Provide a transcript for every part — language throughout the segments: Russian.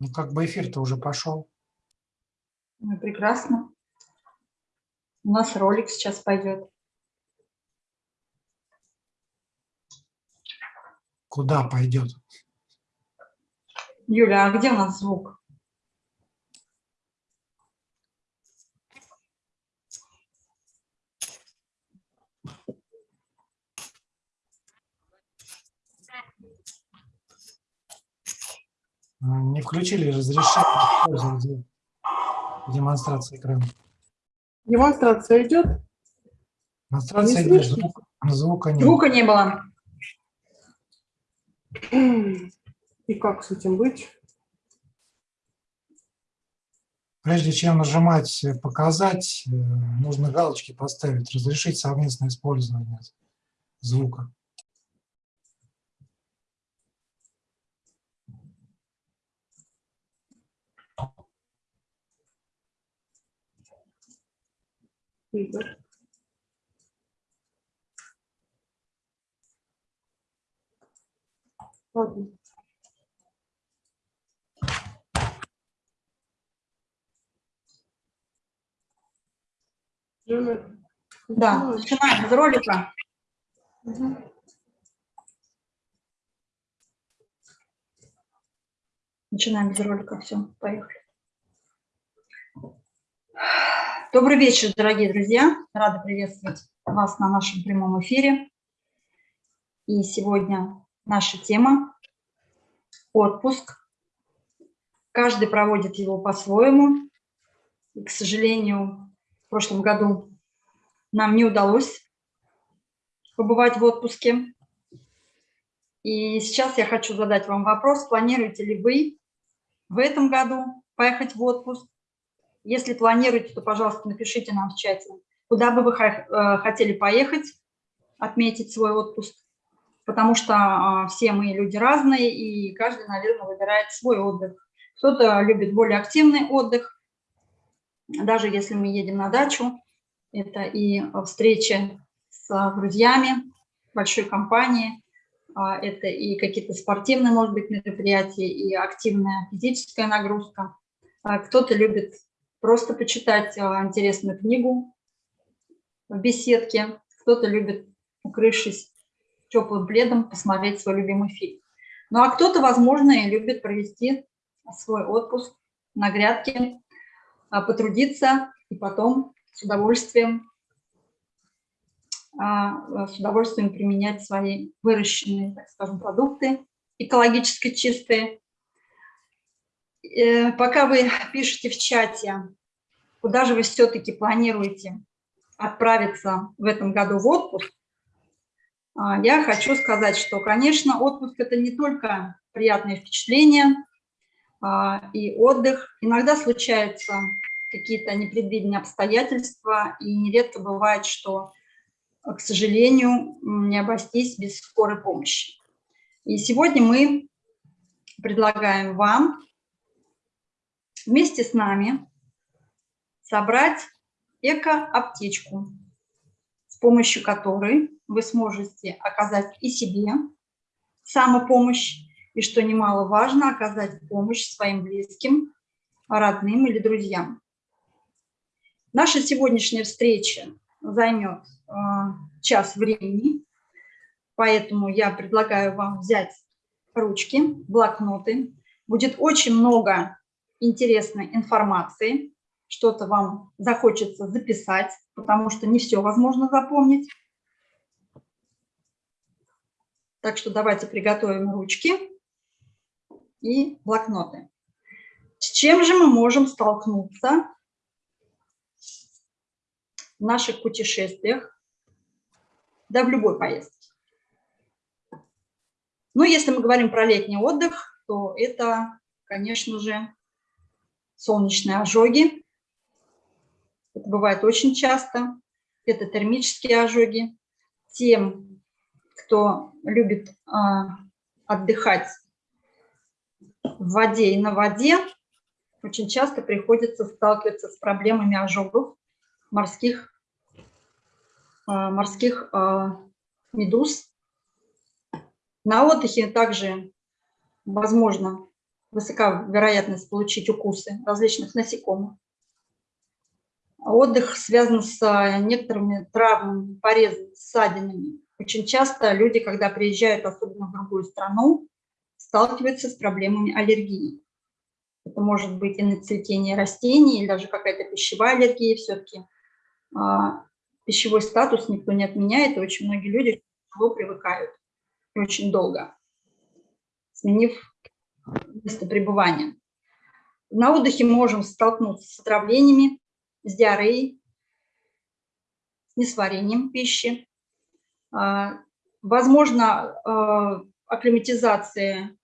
Ну, как бы эфир-то уже пошел. Ну, прекрасно. У нас ролик сейчас пойдет. Куда пойдет? Юля, а где у нас звук? Не включили разрешение демонстрации экрана. Демонстрация идет? Демонстрация Не идет, слышно? звук, звука нет. Звука не было. И как с этим быть? Прежде чем нажимать «Показать», э, нужно галочки поставить «Разрешить совместное использование звука». Игорь. Ладно. Да, начинаем с ролика. Мгм. Начинаем с ролика. Все, поехали. Добрый вечер, дорогие друзья. Рада приветствовать вас на нашем прямом эфире. И сегодня наша тема – отпуск. Каждый проводит его по-своему. К сожалению, в прошлом году нам не удалось побывать в отпуске. И сейчас я хочу задать вам вопрос, планируете ли вы в этом году поехать в отпуск? Если планируете, то, пожалуйста, напишите нам в чате, куда бы вы э, хотели поехать, отметить свой отпуск, потому что а, все мы люди разные, и каждый, наверное, выбирает свой отдых. Кто-то любит более активный отдых, даже если мы едем на дачу, это и встречи с друзьями, большой компании, а, это и какие-то спортивные, может быть, мероприятия, и активная физическая нагрузка. А Кто-то любит просто почитать а, интересную книгу в беседке, кто-то любит, укрывшись теплым пледом, посмотреть свой любимый фильм. Ну а кто-то, возможно, и любит провести свой отпуск на грядке, а, потрудиться и потом с удовольствием а, с удовольствием применять свои выращенные, так скажем, продукты, экологически чистые. Э, Пока вы пишете в чате, куда же вы все-таки планируете отправиться в этом году в отпуск, а, я хочу сказать, что, конечно, отпуск – это не только приятные впечатления а, и отдых. Иногда случаются какие-то непредвиденные обстоятельства, и нередко бывает, что к сожалению, не обойтись без скорой помощи. И сегодня мы предлагаем вам вместе с нами собрать эко-аптечку, с помощью которой вы сможете оказать и себе самопомощь, и, что немаловажно, оказать помощь своим близким, родным или друзьям. Наша сегодняшняя встреча займет а, час времени, поэтому я предлагаю вам взять ручки, блокноты. Будет очень много интересной информации, что-то вам захочется записать, потому что не все возможно запомнить. Так что давайте приготовим ручки и блокноты. С чем же мы можем столкнуться в наших путешествиях, да в любой поездке. Ну, если мы говорим про летний отдых, то это, конечно же, солнечные ожоги. Это бывает очень часто. Это термические ожоги. Тем, кто любит э, отдыхать в воде и на воде, очень часто приходится сталкиваться с проблемами ожогов морских, а, морских а, медуз. На отдыхе также возможно высока вероятность получить укусы различных насекомых. Отдых связан с некоторыми травмами, порезами, ссадинами. Очень часто люди, когда приезжают, особенно в другую страну, сталкиваются с проблемами аллергии. Это может быть и на цветение растений, или даже какая-то пищевая аллергия. Все-таки а, пищевой статус никто не отменяет, и очень многие люди тяжело привыкают очень долго, сменив место пребывания. На отдыхе можем столкнуться с отравлениями, с диареей, с несварением пищи. А, возможно, а, акклиматизация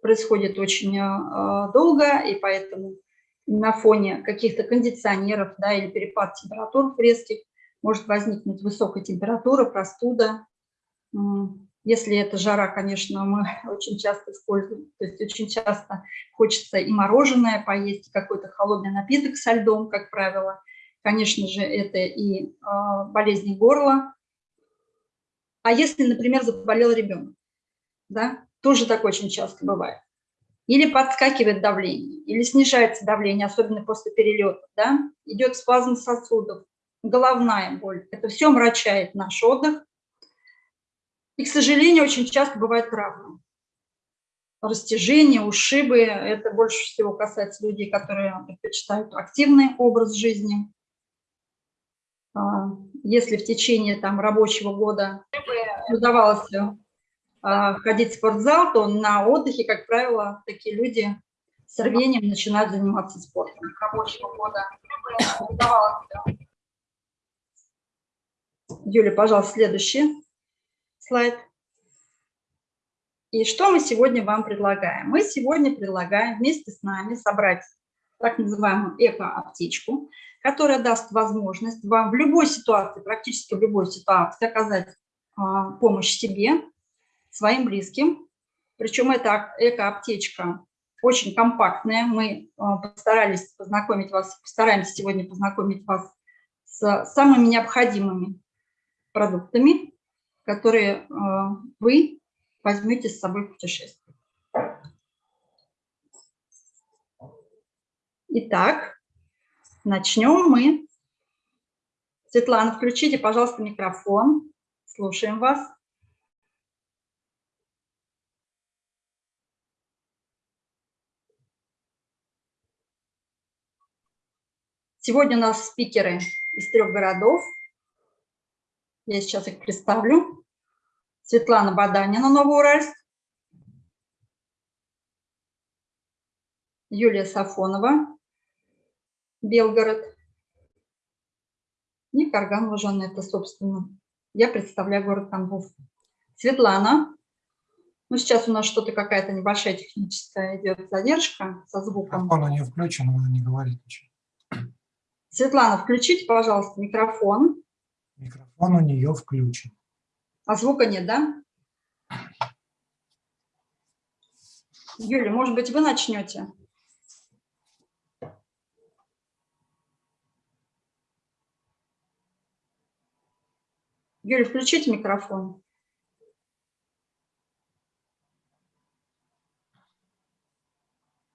происходит очень а, долго, и поэтому на фоне каких-то кондиционеров да, или перепад температур резких может возникнуть высокая температура, простуда. Если это жара, конечно, мы очень часто используем, то есть очень часто хочется и мороженое поесть, какой-то холодный напиток со льдом, как правило. Конечно же, это и э, болезни горла. А если, например, заболел ребенок, да, тоже так очень часто бывает. Или подскакивает давление, или снижается давление, особенно после перелета, да, идет спазм сосудов, головная боль. Это все мрачает наш отдых. И, к сожалению, очень часто бывает травмы. Растяжение, ушибы. Это больше всего касается людей, которые предпочитают активный образ жизни. А, если в течение там, рабочего года удавалось а, ходить в спортзал, то на отдыхе, как правило, такие люди с рвением начинают заниматься спортом. Рабочего года удавалось Юля, пожалуйста, следующий слайд. И что мы сегодня вам предлагаем? Мы сегодня предлагаем вместе с нами собрать так называемую эко-аптечку, которая даст возможность вам в любой ситуации, практически в любой ситуации оказать а, помощь себе, своим близким. Причем эта эко-аптечка очень компактная. Мы а, постарались познакомить вас, постараемся сегодня познакомить вас с самыми необходимыми продуктами, которые а, вы возьмете с собой в путешествие. Итак, начнем мы. Светлана, включите, пожалуйста, микрофон. Слушаем вас. Сегодня у нас спикеры из трех городов. Я сейчас их представлю. Светлана Баданина, Новоуральск. Юлия Сафонова, Белгород. И Карган Лужан, это, собственно, я представляю город Тамбов. Светлана. Ну, сейчас у нас что-то какая-то небольшая техническая идет задержка со звуком. Микрофон у нее включен, она не говорит ничего. Светлана, включите, пожалуйста, микрофон. Микрофон у нее включен. А звука нет, да? Юля, может быть, вы начнете? Юля, включите микрофон.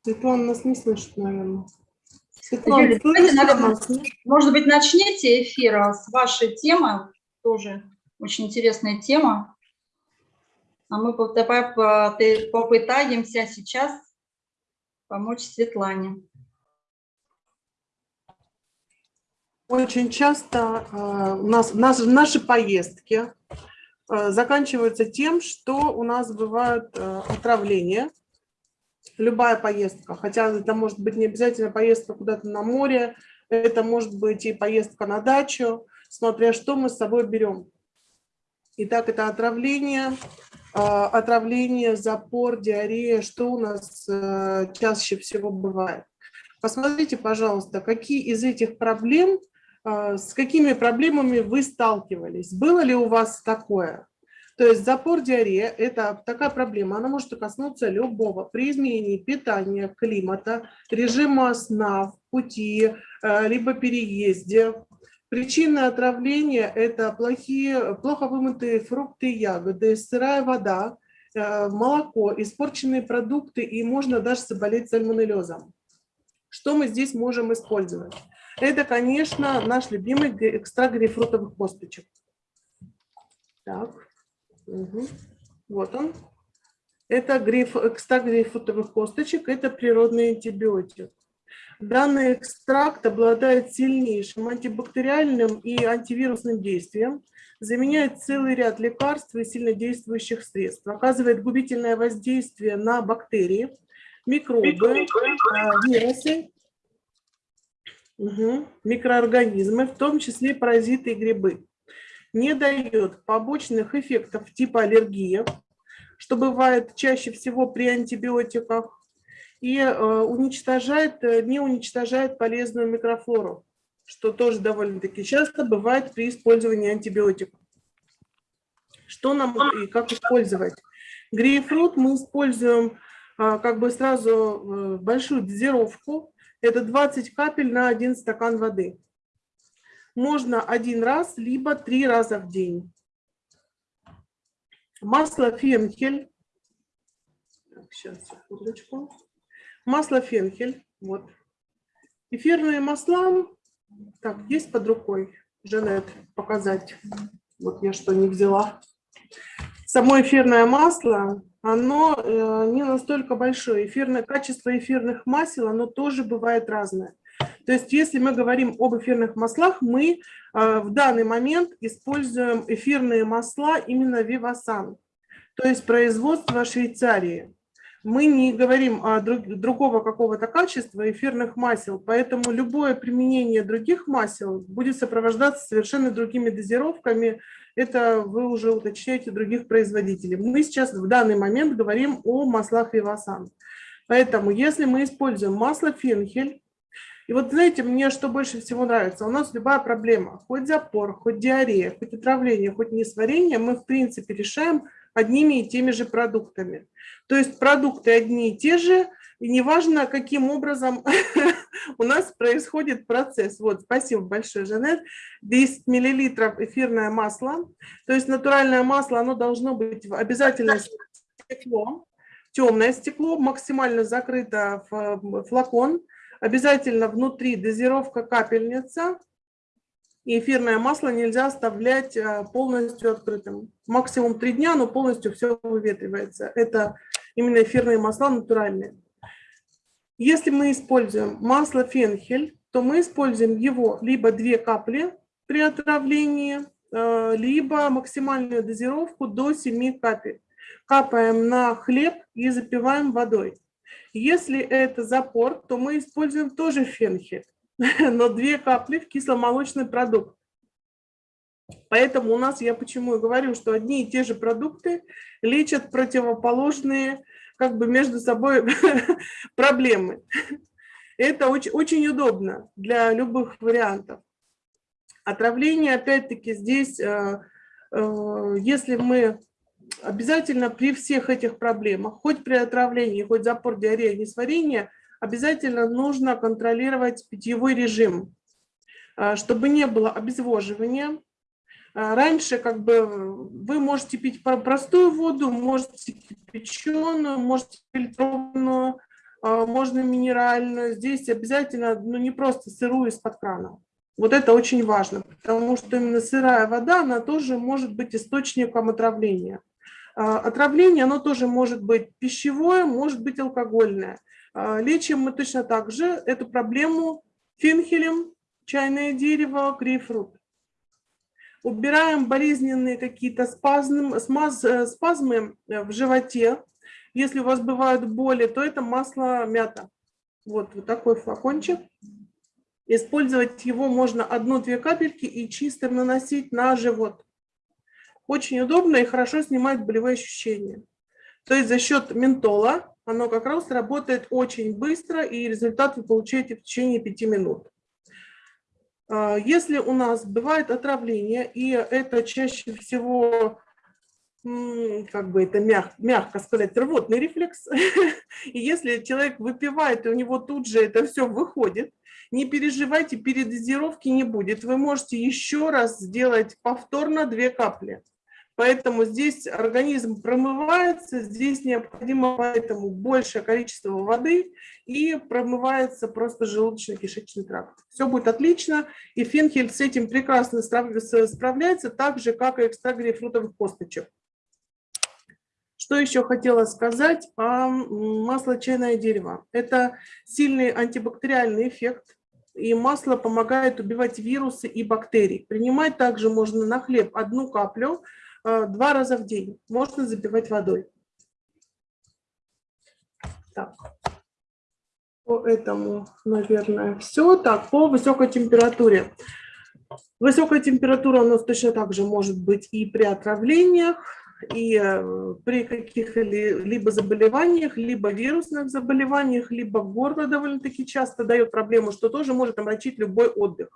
Светлана нас не слышит, наверное. Светлана, давайте, наверное, может быть, начните эфир с вашей темы, тоже очень интересная тема. А мы попытаемся сейчас помочь Светлане. Очень часто э, у нас, наши, наши поездки заканчиваются тем, что у нас бывают отравления любая поездка, хотя это может быть не обязательно поездка куда-то на море, это может быть и поездка на дачу, смотря что мы с собой берем. Итак, это отравление, а, отравление, запор, диарея, что у нас э, чаще всего бывает. Посмотрите, пожалуйста, какие из этих проблем, а, с какими проблемами вы сталкивались. Было ли у вас такое? То есть запор диарея – это такая проблема, она может коснуться любого при изменении питания, климата, режима сна, пути, э, либо переезде. Причина отравления – это плохие, плохо вымытые фрукты и ягоды, сырая вода, э, молоко, испорченные продукты, и можно даже заболеть сальмонеллезом. Что мы здесь можем использовать? Это, конечно, наш любимый экстракт грейпфрутовых косточек. Так, угу. вот он. Это грейп, экстракт грейпфрутовых косточек, это природный антибиотик. Данный экстракт обладает сильнейшим антибактериальным и антивирусным действием, заменяет целый ряд лекарств и сильнодействующих средств, оказывает губительное воздействие на бактерии, микробы, а, вирусы, угу, микроорганизмы, в том числе паразиты и грибы. Не дает побочных эффектов типа аллергии, что бывает чаще всего при антибиотиках, и э, уничтожает, э, не уничтожает полезную микрофлору, что тоже довольно-таки часто бывает при использовании антибиотиков. Что нам и как использовать? Грейпфрут мы используем а, как бы сразу э, большую дозировку. Это 20 капель на один стакан воды. Можно один раз, либо три раза в день. Масло фенхель. Сейчас, секундочку. Масло фенхель. Вот. Эфирные масла. Так, есть под рукой. Жанет, показать. Вот я что не взяла. Само эфирное масло, оно э, не настолько большое. Эфирное, качество эфирных масел, оно тоже бывает разное. То есть если мы говорим об эфирных маслах, мы э, в данный момент используем эфирные масла именно Vivasan, то есть производство Швейцарии мы не говорим о друг, другого какого-то качества эфирных масел, поэтому любое применение других масел будет сопровождаться совершенно другими дозировками. Это вы уже уточняете других производителей. Мы сейчас в данный момент говорим о маслах Вивасан. Поэтому если мы используем масло фенхель, и вот знаете, мне что больше всего нравится, у нас любая проблема, хоть запор, хоть диарея, хоть отравление, хоть несварение, мы в принципе решаем одними и теми же продуктами. То есть продукты одни и те же, и неважно, каким образом у нас происходит процесс. Вот, спасибо большое, Жанет. 10 миллилитров эфирное масло. То есть натуральное масло, оно должно быть обязательно стекло, темное стекло, максимально закрыто в флакон. Обязательно внутри дозировка капельница, и эфирное масло нельзя оставлять а, полностью открытым. Максимум три дня, но полностью все выветривается. Это именно эфирные масла натуральные. Если мы используем масло фенхель, то мы используем его либо две капли при отравлении, а, либо максимальную дозировку до 7 капель. Капаем на хлеб и запиваем водой. Если это запор, то мы используем тоже фенхель. но две капли в кисломолочный продукт. Поэтому у нас, я почему и говорю, что одни и те же продукты лечат противоположные как бы между собой проблемы. Это очень, очень удобно для любых вариантов. Отравление, опять-таки, здесь, э, э, если мы обязательно при всех этих проблемах, хоть при отравлении, хоть запор, диарея, несварение – обязательно нужно контролировать питьевой режим, а, чтобы не было обезвоживания. А, раньше как бы вы можете пить простую воду, можете кипяченую, можете фильтрованную, а, можно минеральную. Здесь обязательно ну, не просто сырую из-под крана. Вот это очень важно, потому что именно сырая вода, она тоже может быть источником отравления. Отравление, оно тоже может быть пищевое, может быть алкогольное. А, лечим мы точно так же эту проблему фенхелем, чайное дерево, грейпфрут. Убираем болезненные какие-то спазмы, э, спазмы э, в животе. Если у вас бывают боли, то это масло мята. Вот, вот такой флакончик. Использовать его можно одну-две капельки и чисто наносить на живот. Очень удобно и хорошо снимает болевые ощущения. То есть за счет ментола оно как раз работает очень быстро, и результат вы получаете в течение 5 минут. А, если у нас бывает отравление, и это чаще всего, как бы это мяг, мягко сказать, рвотный рефлекс, и если человек выпивает, и у него тут же это все выходит, не переживайте, передозировки не будет. Вы можете еще раз сделать повторно 2 капли. Поэтому здесь организм промывается, здесь необходимо поэтому большее количество воды и промывается просто желудочно-кишечный тракт. Все будет отлично, и фенхель с этим прекрасно справляется, так же, как и экстракт грейпфрутовых косточек. Что еще хотела сказать о масло чайное дерево? Это сильный антибактериальный эффект, и масло помогает убивать вирусы и бактерии. Принимать также можно на хлеб одну каплю два раза в день. Можно запивать водой. Так. По этому, наверное, все. Так, по высокой температуре. Высокая температура у нас точно так же может быть и при отравлениях, и э, при каких-либо заболеваниях, либо вирусных заболеваниях, либо горло довольно-таки часто дает проблему, что тоже может омрачить любой отдых.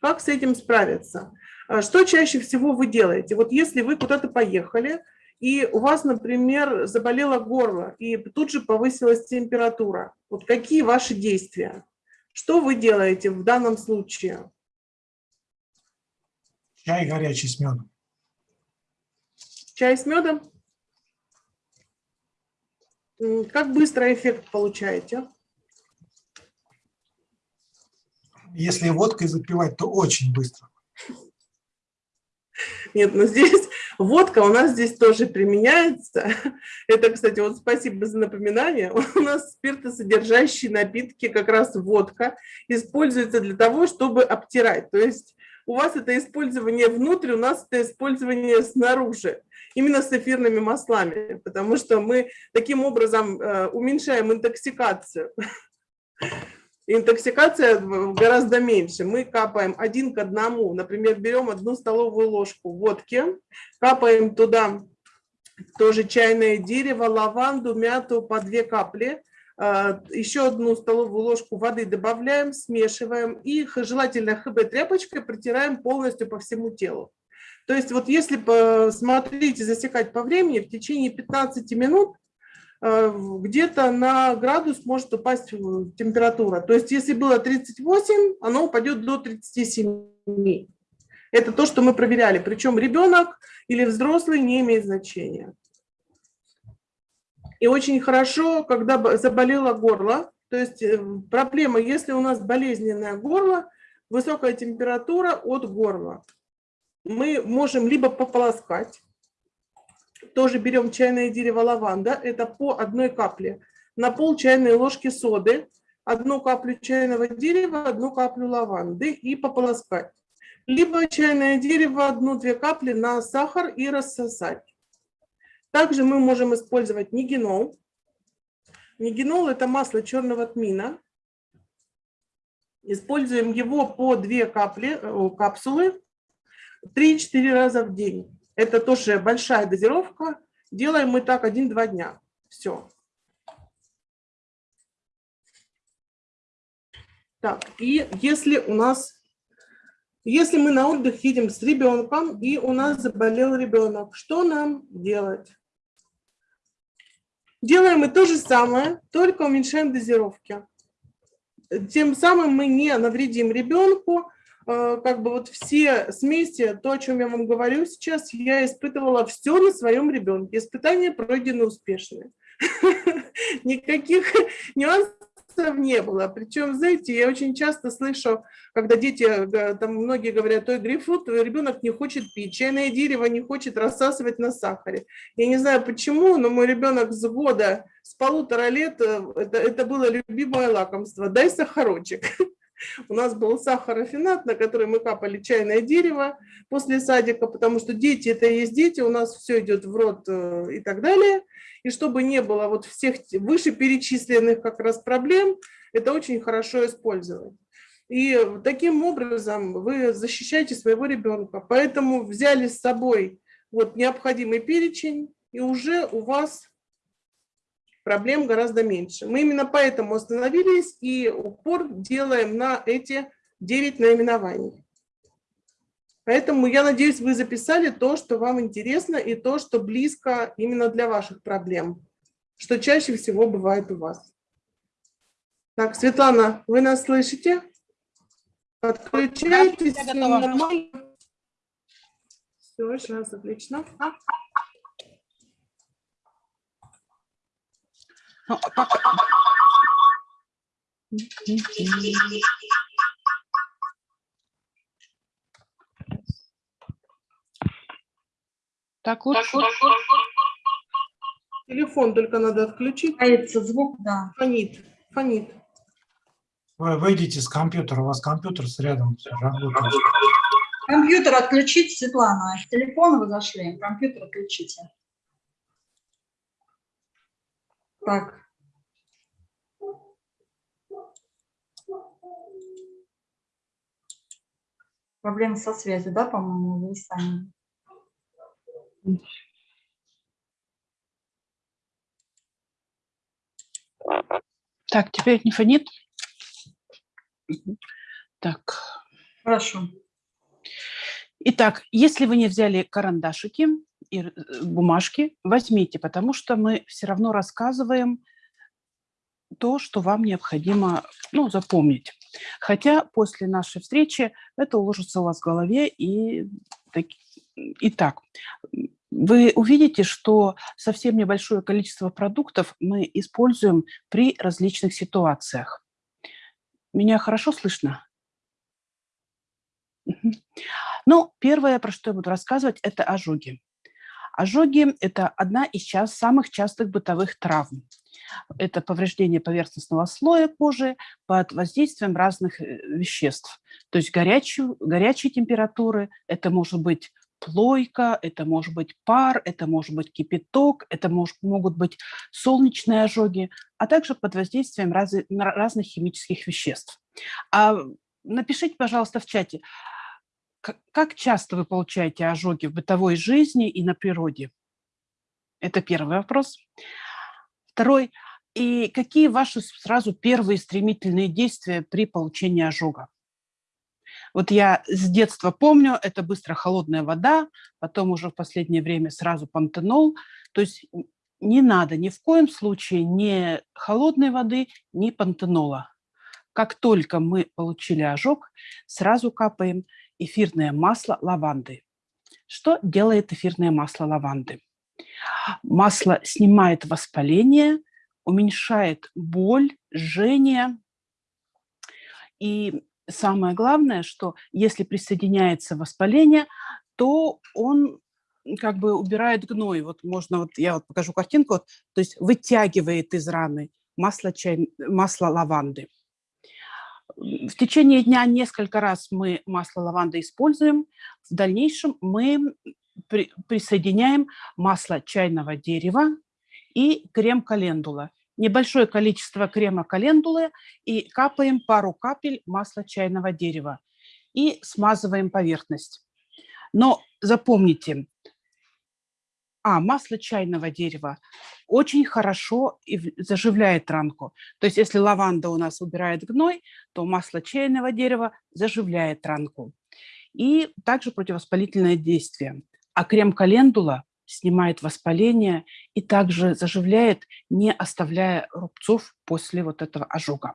Как с этим справиться? А что чаще всего вы делаете? Вот если вы куда-то поехали, и у вас, например, заболело горло, и тут же повысилась температура, вот какие ваши действия? Что вы делаете в данном случае? Чай горячий с медом. Чай с медом? Как быстро эффект получаете? Если водкой запивать, то очень быстро. Нет, но здесь водка у нас здесь тоже применяется. Это, кстати, вот спасибо за напоминание. У нас спиртосодержащие напитки, как раз водка, используется для того, чтобы обтирать. То есть у вас это использование внутрь, у нас это использование снаружи именно с эфирными маслами, потому что мы таким образом э, уменьшаем интоксикацию. Интоксикация гораздо меньше. Мы капаем один к одному. Например, берем одну столовую ложку водки, капаем туда тоже чайное дерево, лаванду, мяту по две капли, э, еще одну столовую ложку воды добавляем, смешиваем и желательно ХБ-тряпочкой протираем полностью по всему телу. То есть вот если посмотреть и засекать по времени, в течение 15 минут э, где-то на градус может упасть температура. То есть если было 38, оно упадет до 37. Это то, что мы проверяли. Причем ребенок или взрослый не имеет значения. И очень хорошо, когда заболело горло, то есть э, проблема, если у нас болезненное горло, высокая температура от горла мы можем либо пополоскать, тоже берем чайное дерево лаванда, это по одной капле, на пол чайной ложки соды, одну каплю чайного дерева, одну каплю лаванды и пополоскать. Либо чайное дерево, одну-две капли на сахар и рассосать. Также мы можем использовать нигенол. Нигенол – это масло черного тмина. Используем его по две капли, э, капсулы 3-4 раза в день. Это тоже большая дозировка. Делаем мы так 1-2 дня. Все. Так, и если у нас, если мы на отдых едем с ребенком, и у нас заболел ребенок, что нам делать? Делаем мы то же самое, только уменьшаем дозировки. Тем самым мы не навредим ребенку, как бы вот все смеси, то, о чем я вам говорю сейчас, я испытывала все на своем ребенке. Испытания пройдены успешно. Никаких нюансов не было. Причем, знаете, я очень часто слышу, когда дети, э, там многие говорят, ой, грейпфрут, ребенок не хочет пить, чайное дерево не хочет рассасывать на сахаре. Я не знаю почему, но мой ребенок с года, с полутора лет, э, это, это было любимое лакомство. Дай сахарочек. У нас был сахарофинат, на который мы капали чайное дерево после садика, потому что дети – это и есть дети, у нас все идет в рот э, и так далее. И чтобы не было вот всех вышеперечисленных как раз проблем, это очень хорошо использовать. И таким образом вы защищаете своего ребенка. Поэтому взяли с собой вот необходимый перечень, и уже у вас проблем гораздо меньше. Мы именно поэтому остановились и упор делаем на эти 9 наименований. Поэтому я надеюсь, вы записали то, что вам интересно, и то, что близко именно для ваших проблем, что чаще всего бывает у вас. Так, Светлана, вы нас слышите? Подключайтесь. Все, сейчас, отлично. Ну, а пока- Так лучше. Телефон только надо отключить. Появится звук, да. Фонит, фонит. Вы выйдите с компьютера, у вас компьютер с рядом работает. Компьютер отключить, Светлана. С телефона вы зашли, компьютер отключите. Так. Проблемы со связью, да, по-моему, вы сами. Так, теперь не фонит. Так. Хорошо. Итак, если вы не взяли карандашики и э, бумажки, возьмите, потому что мы все равно рассказываем то, что вам необходимо ну, запомнить. Хотя после нашей встречи это уложится у вас в голове и, так, и так. Вы увидите, что совсем небольшое количество продуктов мы используем при различных ситуациях. Меня хорошо слышно? Ну, первое, про что я буду рассказывать, это ожоги. Ожоги – это одна из час, самых частых бытовых травм. Это повреждение поверхностного слоя кожи под воздействием разных э, веществ. То есть горячую, горячей температуры, это может быть плойка, это может быть пар, это может быть кипяток, это мож- могут быть солнечные ожоги, а также под воздействием на- разных химических веществ. А напишите, пожалуйста, в чате, как часто вы получаете ожоги в бытовой жизни и на природе? Это первый вопрос. Второй. И какие ваши сразу первые стремительные действия при получении ожога? Вот я с детства помню, это быстро холодная вода, потом уже в последнее время сразу пантенол. То есть не надо ни в коем случае ни холодной воды, ни пантенола. Как только мы получили ожог, сразу капаем эфирное масло лаванды. Что делает эфирное масло лаванды? Масло снимает воспаление, уменьшает боль, жжение. И самое главное, что если присоединяется воспаление, то он как бы убирает гной. Вот можно, вот я вот покажу картинку, вот, то есть вытягивает из раны масло, чай, масло лаванды. В течение дня несколько раз мы масло лаванды используем. В дальнейшем мы при- присоединяем масло чайного дерева и крем календула. Небольшое количество крема календулы и капаем пару капель масла чайного дерева и смазываем поверхность. Но запомните, а, масло чайного дерева очень хорошо и заживляет ранку. То есть если лаванда у нас убирает гной, то масло чайного дерева заживляет ранку. И также противовоспалительное действие. А крем календула снимает воспаление и также заживляет, не оставляя рубцов после вот этого ожога.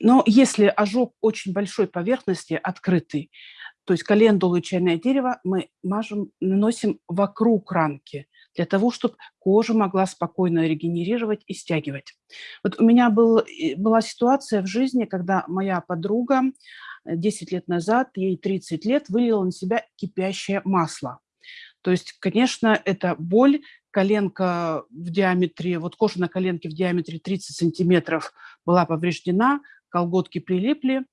Но если ожог очень большой поверхности, открытый, то есть календулу и чайное дерево мы мажем, наносим вокруг ранки, для того, чтобы кожа могла спокойно регенерировать и стягивать. Вот у меня был, была ситуация в жизни, когда моя подруга э, 10 лет назад, ей 30 лет, вылила на себя кипящее масло. То есть, конечно, это боль, коленка в диаметре, вот кожа на коленке в диаметре 30 сантиметров была повреждена, колготки прилипли.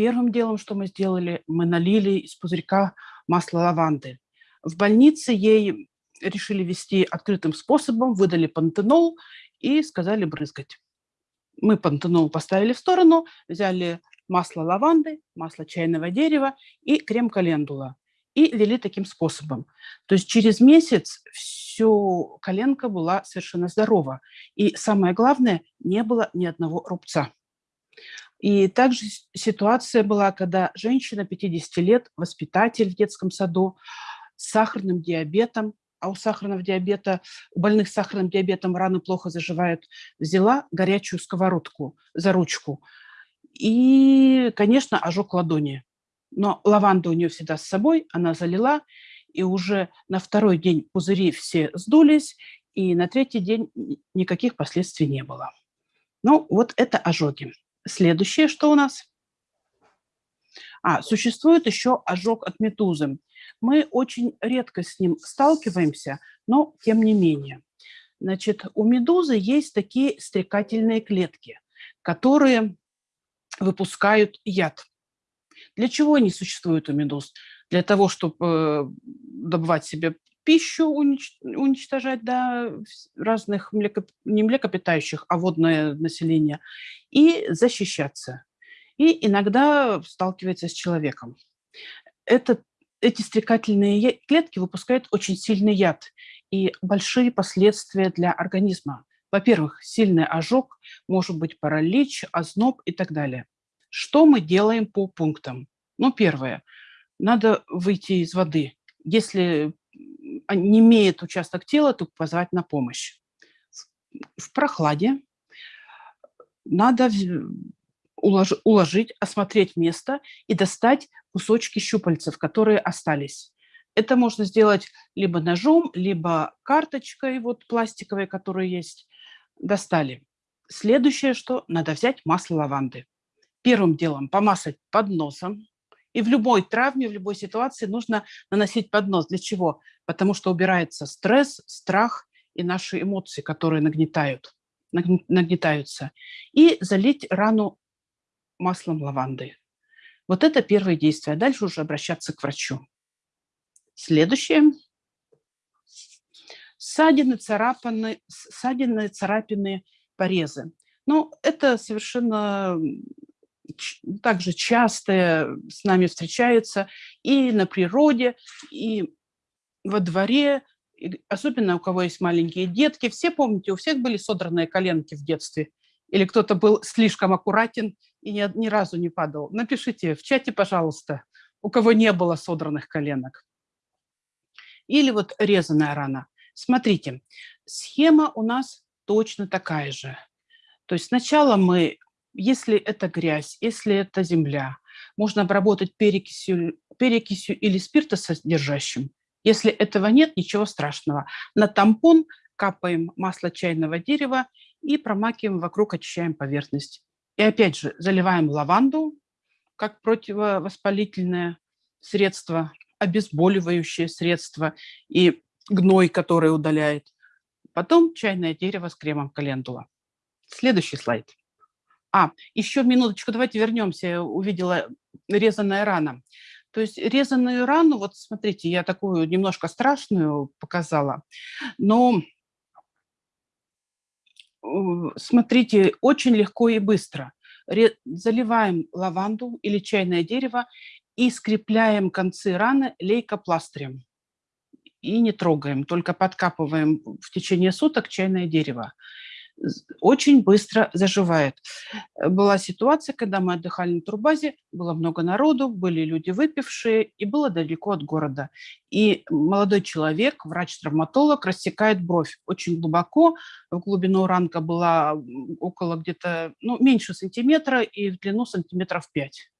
Первым делом, что мы сделали, мы налили из пузырька масло лаванды. В больнице ей решили вести открытым способом, выдали пантенол и сказали брызгать. Мы пантенол поставили в сторону, взяли масло лаванды, масло чайного дерева и крем календула и лили таким способом. То есть через месяц все коленка была совершенно здорова. И самое главное, не было ни одного рубца. И также ситуация была, когда женщина 50 лет, воспитатель в детском саду, с сахарным диабетом, а у сахарного диабета, у больных с сахарным диабетом раны плохо заживают, взяла горячую сковородку за ручку. И, конечно, ожог ладони. Но лаванда у нее всегда с собой, она залила, и уже на второй день пузыри все сдулись, и на третий день никаких последствий не было. Ну, вот это ожоги. Следующее, что у нас? А, существует еще ожог от медузы. Мы очень редко с ним сталкиваемся, но тем не менее. Значит, у медузы есть такие стрекательные клетки, которые выпускают яд. Для чего они существуют у медуз? Для того, чтобы э, добывать себе пищу, уничтожать да, разных млеко, не млекопитающих, а водное население, и защищаться. И иногда сталкивается с человеком. Это, эти стрекательные клетки выпускают очень сильный яд и большие последствия для организма. Во-первых, сильный ожог, может быть паралич, озноб и так далее. Что мы делаем по пунктам? Ну, первое, надо выйти из воды. Если не имеет участок тела, то позвать на помощь. В прохладе надо уложить, осмотреть место и достать кусочки щупальцев, которые остались. Это можно сделать либо ножом, либо карточкой вот пластиковой, которая есть. Достали. Следующее, что надо взять масло лаванды. Первым делом помазать под носом. И в любой травме, в любой ситуации нужно наносить под нос. Для чего? Потому что убирается стресс, страх и наши эмоции, которые нагнетают, нагнетаются. И залить рану маслом лаванды. Вот это первое действие. Дальше уже обращаться к врачу. Следующее. Ссадины, царапины, ссадины, царапины, порезы. Ну, это совершенно также часто с нами встречаются и на природе, и во дворе, особенно у кого есть маленькие детки. Все помните, у всех были содранные коленки в детстве. Или кто-то был слишком аккуратен и ни, ни разу не падал. Напишите в чате, пожалуйста, у кого не было содранных коленок. Или вот резаная рана. Смотрите, схема у нас точно такая же. То есть сначала мы если это грязь, если это земля, можно обработать перекисью, перекисью или спиртосодержащим. Если этого нет, ничего страшного. На тампон капаем масло чайного дерева и промакиваем вокруг, очищаем поверхность. И опять же, заливаем лаванду, как противовоспалительное средство, обезболивающее средство и гной, который удаляет. Потом чайное дерево с кремом календула. Следующий слайд. А, еще минуточку, давайте вернемся. Я увидела резаная рана. То есть резаную рану, вот смотрите, я такую немножко страшную показала, но смотрите, очень легко и быстро. Заливаем лаванду или чайное дерево и скрепляем концы раны лейкопластырем. И не трогаем, только подкапываем в течение суток чайное дерево очень быстро заживает. Э, была ситуация, когда мы отдыхали на турбазе, было много народу, были люди выпившие, и было далеко от города. И молодой человек, врач-травматолог, рассекает бровь очень глубоко, в глубину ранка была около где-то, ну, меньше сантиметра и в длину сантиметров 5.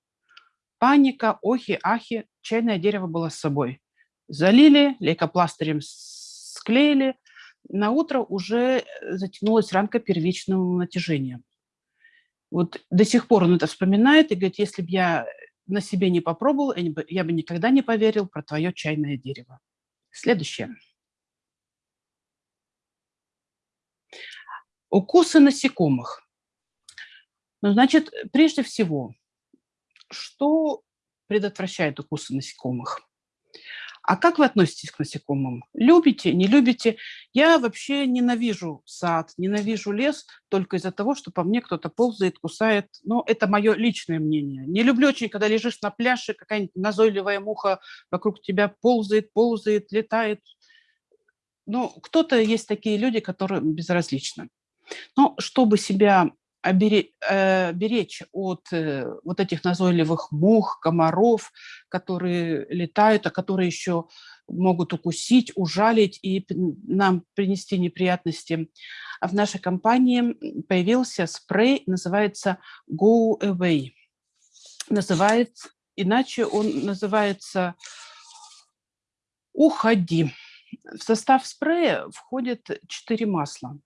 Паника, охи, ахи, чайное дерево было с собой. Залили, лейкопластырем склеили, на утро уже э, затянулась ранка первичным натяжением. Вот до сих пор он это вспоминает и говорит, если бы я на себе не попробовал, я бы никогда не поверил про твое чайное дерево. Следующее. Укусы насекомых. Ну, значит, прежде всего, что предотвращает укусы насекомых? А как вы относитесь к насекомым? Любите, не любите? Я вообще ненавижу сад, ненавижу лес только из-за того, что по мне кто-то ползает, кусает. Но это мое личное мнение. Не люблю очень, когда лежишь на пляже, какая-нибудь назойливая муха вокруг тебя ползает, ползает, летает. Ну, кто-то есть такие люди, которым безразлично. Но чтобы себя беречь от э, вот этих назойливых мух, комаров, которые летают, а которые еще могут укусить, ужалить и нам принести неприятности. А в нашей компании появился спрей, называется Go Away. Называется, иначе он называется «Уходи». В состав спрея входят четыре масла,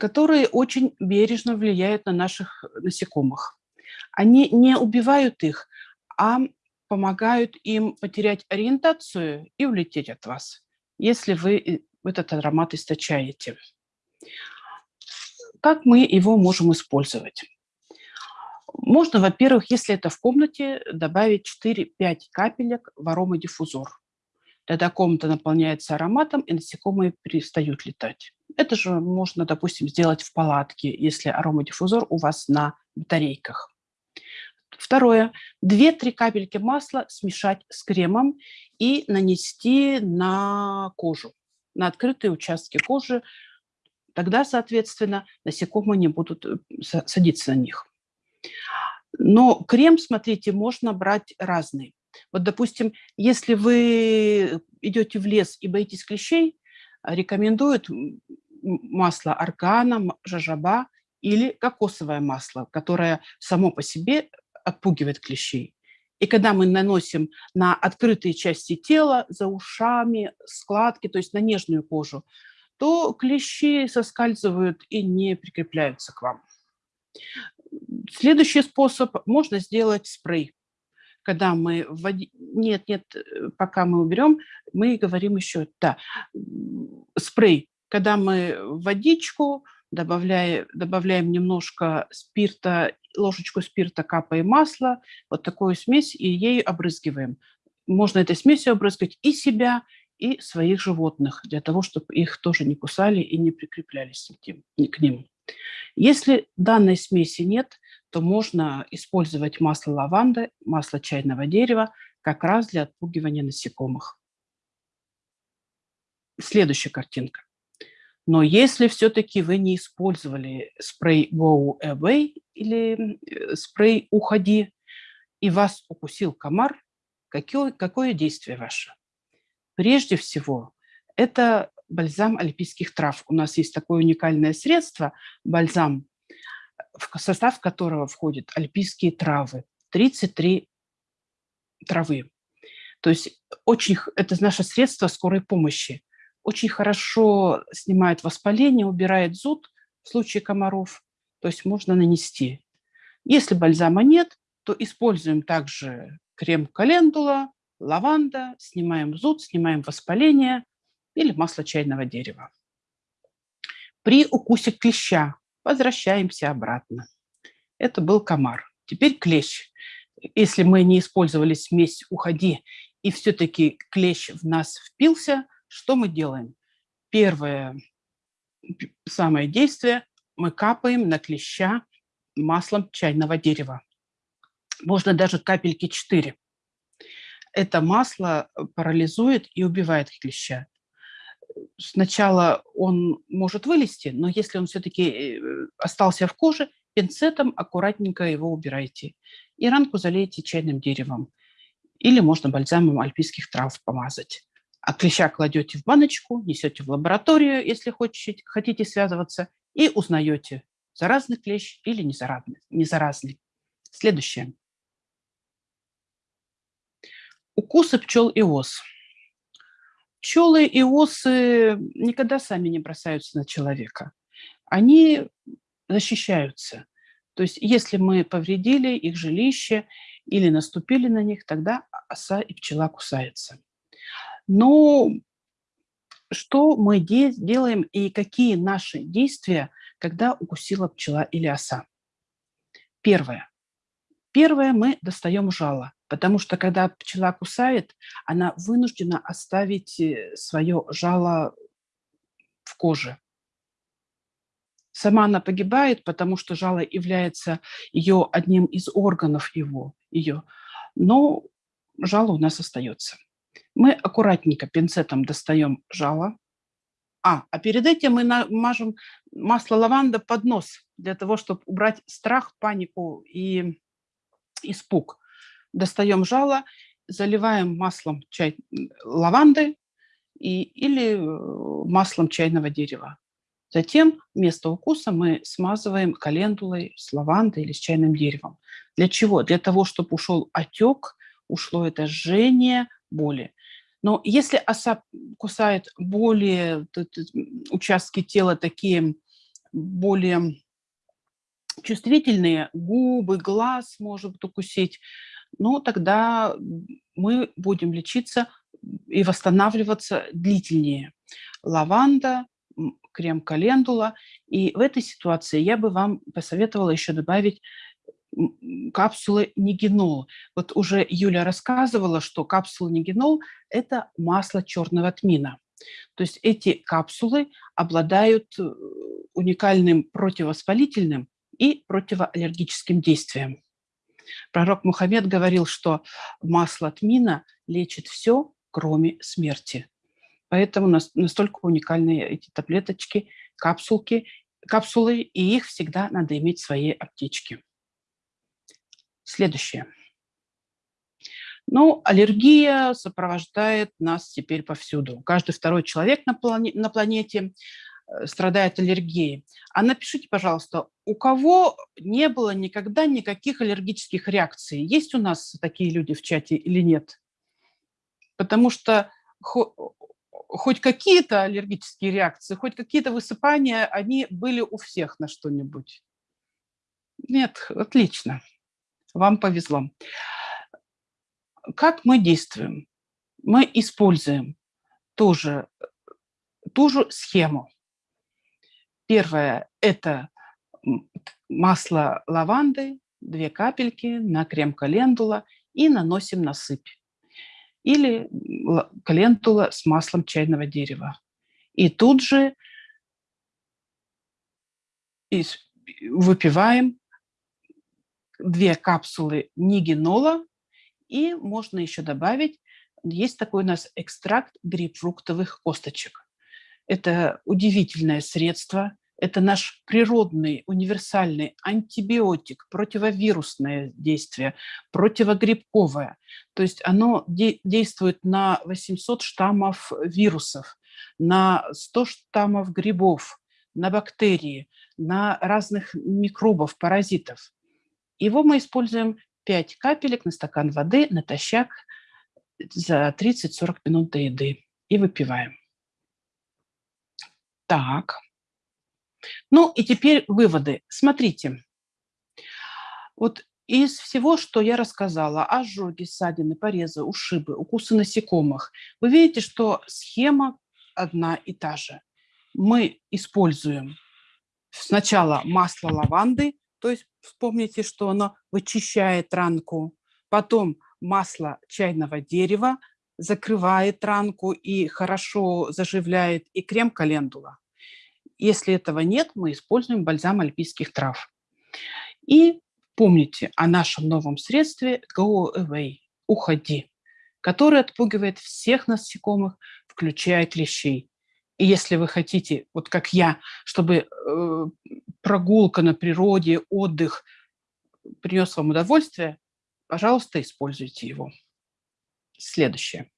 которые очень бережно влияют на наших насекомых. Они не убивают их, а помогают им потерять ориентацию и улететь от вас, если вы этот аромат источаете. Как мы его можем использовать? Можно, во-первых, если это в комнате, добавить 4-5 капелек в аромадиффузор. Тогда комната наполняется ароматом, и насекомые перестают летать. Это же можно, допустим, сделать в палатке, если аромадиффузор у вас на батарейках. Второе. 2-3 капельки масла смешать с кремом и нанести на кожу, на открытые участки кожи. Тогда, соответственно, насекомые не будут э, садиться на них. Но крем, смотрите, можно брать разный. Вот, допустим, если вы идете в лес и боитесь клещей, рекомендуют масло аргана, жажаба или кокосовое масло, которое само по себе отпугивает клещей. И когда мы наносим на открытые части тела, за ушами, складки, то есть на нежную кожу, то клещи соскальзывают и не прикрепляются к вам. Следующий способ – можно сделать спрей. Когда мы вводим… Нет, нет, э, пока мы уберем, мы говорим еще… Да, спрей. Когда мы водичку добавляем, добавляем немножко спирта, ложечку спирта, капаем масло, вот такую смесь, и ею обрызгиваем. Можно этой смесью обрызгать и себя, и своих животных, для того, чтобы их тоже не кусали и не прикреплялись к ним. Если данной смеси нет, то можно использовать масло лаванды, масло чайного дерева как раз для отпугивания насекомых. Следующая картинка. Но если все-таки вы не использовали спрей Go Away или э, спрей Уходи, и вас укусил комар, какое, какое действие ваше? Прежде всего, это бальзам альпийских трав. У нас есть такое уникальное средство, бальзам, в состав которого входят альпийские травы, 33 травы. То есть очень, это наше средство скорой помощи. Очень хорошо снимает воспаление, убирает зуд в случае комаров, то есть можно нанести. Если бальзама нет, то используем также крем календула, лаванда, снимаем зуд, снимаем воспаление или масло чайного дерева. При укусе клеща возвращаемся обратно. Это был комар. Теперь клещ. Если мы не использовали смесь «Уходи» и все-таки клещ в нас впился, что мы делаем? Первое самое действие – мы капаем на клеща маслом чайного дерева. Можно даже капельки 4. Это масло парализует и убивает клеща сначала он может вылезти, но если он все-таки э, остался в коже, пинцетом аккуратненько его убирайте. И ранку залейте чайным деревом. Или можно бальзамом альпийских трав помазать. А клеща кладете в баночку, несете в лабораторию, если хотите, хотите связываться, и узнаете, заразный клещ или не заразный. Не заразный. Следующее. Укусы пчел и ос. Пчелы и осы никогда сами не бросаются на человека. Они защищаются. То есть если мы повредили их жилище или наступили на них, тогда оса и пчела кусаются. Но что мы де делаем и какие наши действия, когда укусила пчела или оса? Первое. Первое, мы достаем жало. Потому что когда пчела кусает, она вынуждена оставить э, свое жало в коже. Сама она погибает, потому что жало является ее одним из органов его, ее. Но жало у нас остается. Мы аккуратненько пинцетом достаем жало. А, а перед этим мы мажем масло лаванда под нос, для того, чтобы убрать страх, панику и испуг достаем жало, заливаем маслом чай, лаванды и, или э, маслом чайного дерева. Затем место укуса мы смазываем календулой с лавандой или с чайным деревом. Для чего? Для того, чтобы ушел отек ушло это жжение, боли. Но если оса кусает более участки тела такие более чувствительные, губы, глаз может укусить, ну, тогда мы будем лечиться и восстанавливаться длительнее. Лаванда, крем календула. И в этой ситуации я бы вам посоветовала еще добавить капсулы нигенол. Вот уже Юля рассказывала, что капсулы нигенол – это масло черного тмина. То есть эти капсулы обладают э, уникальным противовоспалительным и противоаллергическим действием. Пророк Мухаммед говорил, что масло тмина лечит все, кроме смерти. Поэтому настолько уникальные эти таблеточки, капсулки, капсулы, и их всегда надо иметь в своей аптечке. Следующее. Ну, аллергия сопровождает нас теперь повсюду. Каждый второй человек на, плане, на планете страдает аллергией. А напишите, пожалуйста, у кого не было никогда никаких аллергических реакций? Есть у нас такие люди в чате или нет? Потому что хоть какие-то аллергические реакции, хоть какие-то высыпания, они были у всех на что-нибудь. Нет, отлично. Вам повезло. Как мы действуем? Мы используем тоже ту же схему. Первое – это масло лаванды, две капельки на крем календула и наносим на сыпь. Или календула с маслом чайного дерева. И тут же выпиваем две капсулы нигенола, и можно еще добавить, есть такой у нас экстракт грейпфруктовых косточек. Это удивительное средство, это наш природный, универсальный антибиотик, противовирусное действие, противогрибковое. То есть оно де действует на 800 штаммов вирусов, на 100 штаммов грибов, на бактерии, на разных микробов, паразитов. Его мы используем 5 капелек на стакан воды натощак за 30-40 минут до еды и выпиваем. Так. Ну и теперь выводы. Смотрите. Вот из всего, что я рассказала, ожоги, ссадины, порезы, ушибы, укусы насекомых, вы видите, что схема одна и та же. Мы используем сначала масло лаванды, то есть вспомните, что оно вычищает ранку. Потом масло чайного дерева закрывает ранку и хорошо заживляет, и крем календула. Если этого нет, мы используем бальзам альпийских трав. И помните о нашем новом средстве Go Away – «Уходи», который отпугивает всех насекомых, включая клещей. И если вы хотите, вот как я, чтобы э, прогулка на природе, отдых принес вам удовольствие, пожалуйста, используйте его. Следующее.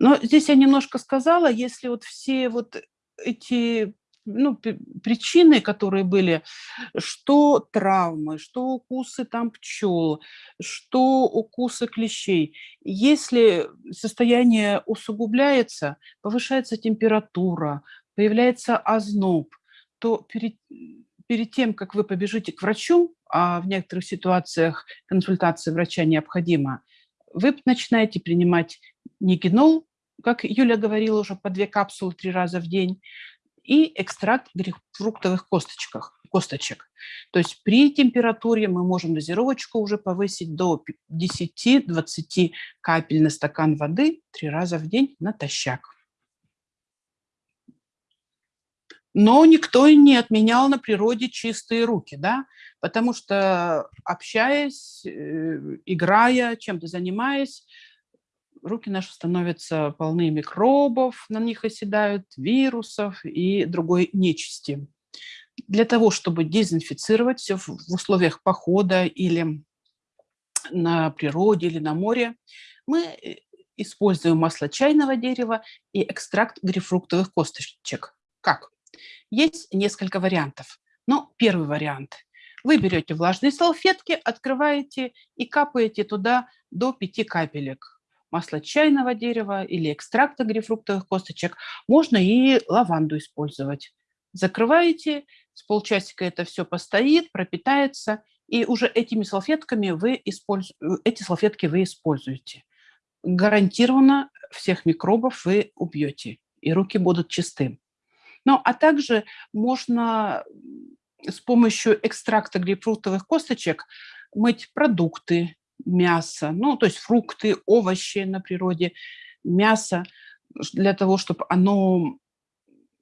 Но здесь я немножко сказала, если вот все вот эти ну, причины, которые были, что травмы, что укусы там пчел, что укусы клещей. Если состояние усугубляется, повышается температура, появляется озноб, то перед, перед тем, как вы побежите к врачу, а в некоторых ситуациях консультация врача необходима, вы начинаете принимать нигенол, как Юля говорила уже, по две капсулы три раза в день, и экстракт грейпфруктовых косточках, косточек. То есть при температуре мы можем дозировочку уже повысить до 10-20 капель на стакан воды три раза в день натощак. Но никто не отменял на природе чистые руки, да, потому что общаясь, э, играя, чем-то занимаясь, руки наши становятся полны микробов, на них оседают вирусов и другой нечисти. Для того, чтобы дезинфицировать все в условиях похода или на природе, или на море, мы э, используем масло чайного дерева и экстракт грейпфруктовых косточек. Как? Есть несколько вариантов. Но первый вариант. Вы берете влажные салфетки, открываете и капаете туда до 5 капелек масла чайного дерева или экстракта грейпфруктовых косточек. Можно и лаванду использовать. Закрываете, с полчасика это все постоит, пропитается, и уже этими салфетками вы использ... эти салфетки вы используете. Гарантированно всех микробов вы убьете, и руки будут чисты. Ну, а также можно с помощью экстракта грейпфрутовых косточек мыть продукты, мясо, ну, то есть фрукты, овощи на природе, мясо, для того, чтобы оно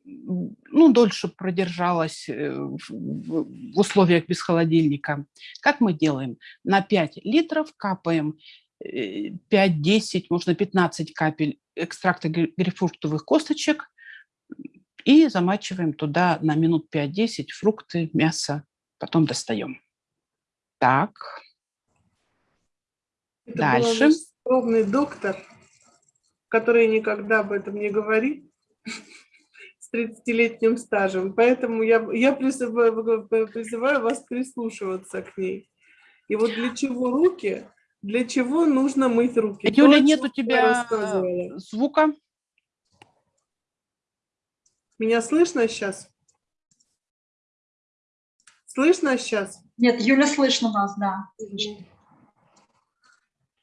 ну, дольше продержалось э, в условиях без холодильника. Как мы делаем? На 5 литров капаем 5-10, э, можно 15 капель экстракта грейпфрутовых косточек и замачиваем туда на минут 5-10 фрукты, мясо, потом достаем. Так. Это Дальше. скромный доктор, который никогда об этом не говорит, с 30-летним стажем. Поэтому я, я призываю, призываю вас прислушиваться к ней. И вот для чего руки? Для чего нужно мыть руки? Юля, То, нет у тебя звука? Меня слышно сейчас? Слышно сейчас? Нет, Юля, слышно вас, да.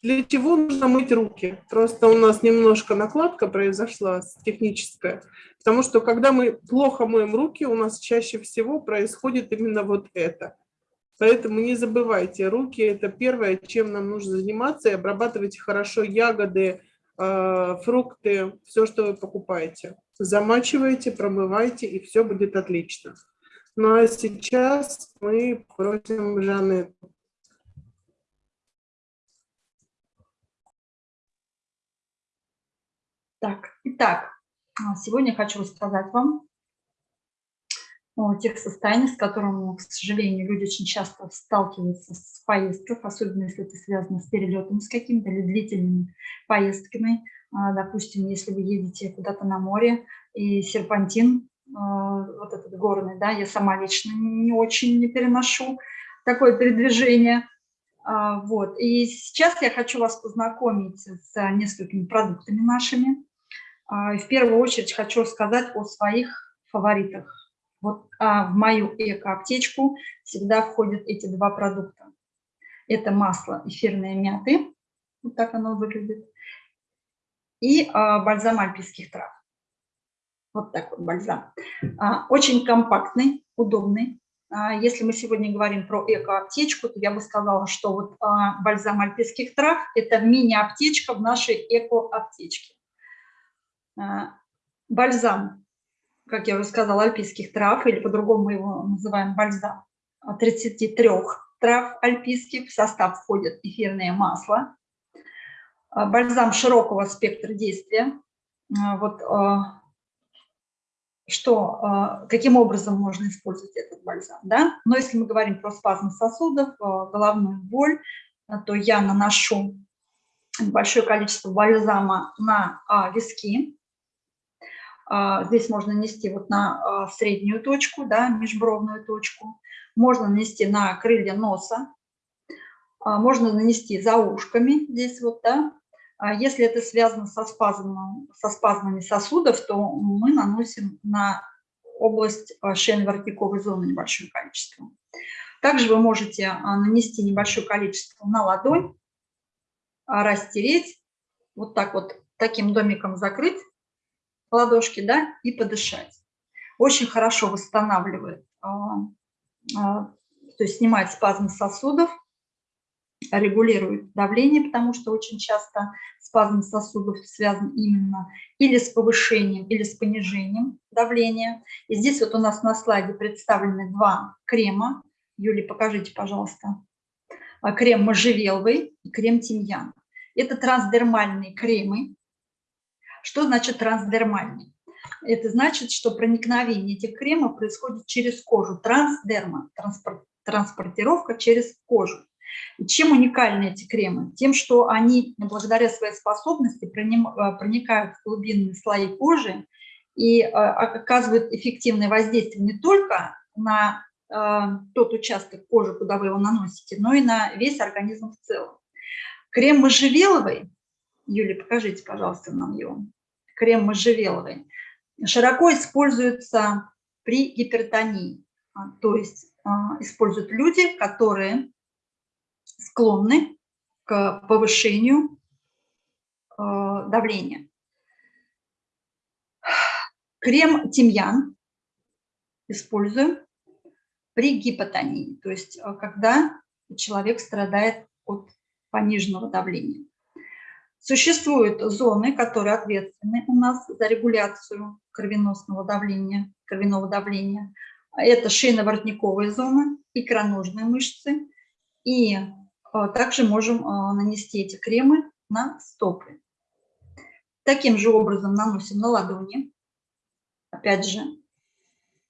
Для чего нужно мыть руки? Просто у нас немножко накладка произошла техническая, потому что когда мы плохо моем руки, у нас чаще всего происходит именно вот это. Поэтому не забывайте, руки – это первое, чем нам нужно заниматься, и обрабатывайте хорошо ягоды, а, фрукты, все, что вы покупаете замачиваете, промываете, и все будет отлично. Ну а сейчас мы просим Жанны. Так, итак, а, сегодня хочу рассказать вам о тех состояниях, с которыми, к сожалению, люди очень часто сталкиваются в поездках, особенно если это связано с перелетами с какими-то длительными поездками, а, допустим, если вы едете куда-то на море, и серпантин, а, вот этот горный, да, я сама лично не очень не переношу такое передвижение. Вот. И сейчас я хочу вас познакомить с несколькими продуктами нашими. В первую очередь хочу рассказать о своих фаворитах. Вот в мою эко-аптечку всегда входят эти два продукта. Это масло эфирной мяты, вот так оно выглядит, и а, бальзам альпийских трав. Вот так вот бальзам. А, очень компактный, удобный. А, если мы сегодня говорим про эко-аптечку, то я бы сказала, что вот а, бальзам альпийских трав – это мини-аптечка в нашей эко-аптечке. А, бальзам, как я уже сказала, альпийских трав, или по-другому мы его называем бальзам, 33 трав альпийских. В состав входит эфирное масло, а, бальзам широкого спектра действия. А, вот что, каким образом можно использовать этот бальзам. Да? Но если мы говорим про спазм сосудов, головную боль, то я наношу большое количество бальзама на виски. Здесь можно нанести вот на среднюю точку, да, межбровную точку. Можно нанести на крылья носа. Можно нанести за ушками здесь вот, да, а если это связано со, спазмом, со спазмами сосудов, то мы наносим на область а, шейно-воротниковой зоны небольшое количество. Также вы можете а, нанести небольшое количество на ладонь, растереть, вот так вот таким домиком закрыть ладошки, да, и подышать. Очень хорошо восстанавливает, то есть снимает спазм сосудов, регулирует давление, потому что очень часто спазм сосудов связан именно или с повышением, или с понижением давления. И здесь вот у нас на слайде представлены два крема. Юлия, покажите, пожалуйста. А, крем можжевеловый и крем тимьян. Это трансдермальные кремы. Что значит трансдермальный? Это значит, что проникновение этих кремов происходит через кожу. Трансдерма, транспортировка через кожу. Чем уникальны эти кремы? Тем, что они благодаря своей способности э, проникают в глубинные слои кожи и э, оказывают эффективное воздействие не только на тот участок кожи, куда вы его наносите, но и на весь организм в целом. Крем можжевеловый, Юлия, покажите, пожалуйста, нам его. Крем можжевеловый широко используется при гипертонии, а, то есть а, используют люди, которые склонны к повышению а, давления. Крем тимьян используем при гипотонии, то есть когда человек страдает от пониженного давления. Существуют зоны, которые ответственны у нас за регуляцию кровеносного давления, кровяного давления. Это шейно-воротниковая зона, икроножные мышцы. И э, также можем э, нанести эти кремы на стопы. Таким же образом наносим на ладони. Опять же,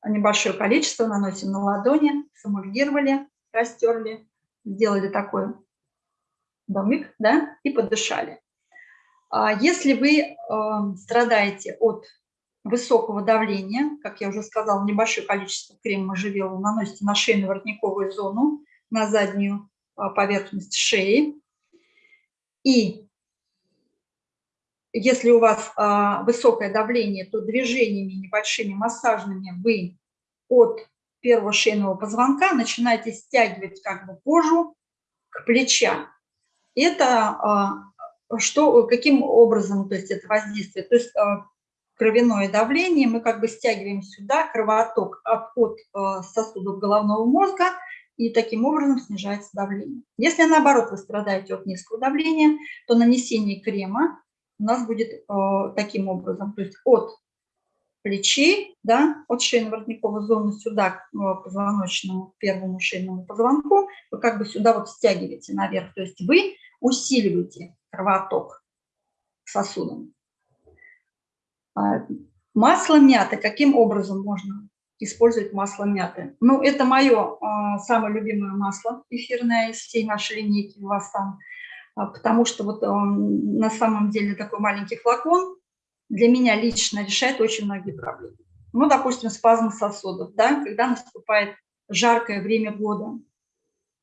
небольшое количество наносим на ладони, самульгировали, растерли, сделали такой домик, да, и подышали. А если вы эм, страдаете от высокого давления, как я уже сказала, небольшое количество крема можжевелового наносите на шейно-воротниковую зону, на заднюю а, поверхность шеи. И если у вас а, высокое давление, то движениями небольшими массажными вы от первого шейного позвонка начинаете стягивать как бы кожу к плечам. Это что, каким образом то есть это воздействие? То есть а, кровяное давление, мы как бы стягиваем сюда кровоток от, а, сосудов головного мозга, и таким образом снижается давление. Если, наоборот, вы страдаете от низкого давления, то нанесение крема у нас будет э, таким образом, то есть от плечей, да, от шейно-воротниковой зоны сюда к э, позвоночному первому шейному позвонку, вы как бы сюда вот стягиваете наверх, то есть вы усиливаете кровоток сосудам. А, масло мяты. Каким образом можно использовать масло мяты? Ну, это мое а, самое любимое масло эфирное из всей нашей линейки у вас там, а, потому что вот на самом деле такой маленький флакон для меня лично решает очень многие проблемы. Ну, допустим, спазм сосудов, да, когда наступает жаркое время года,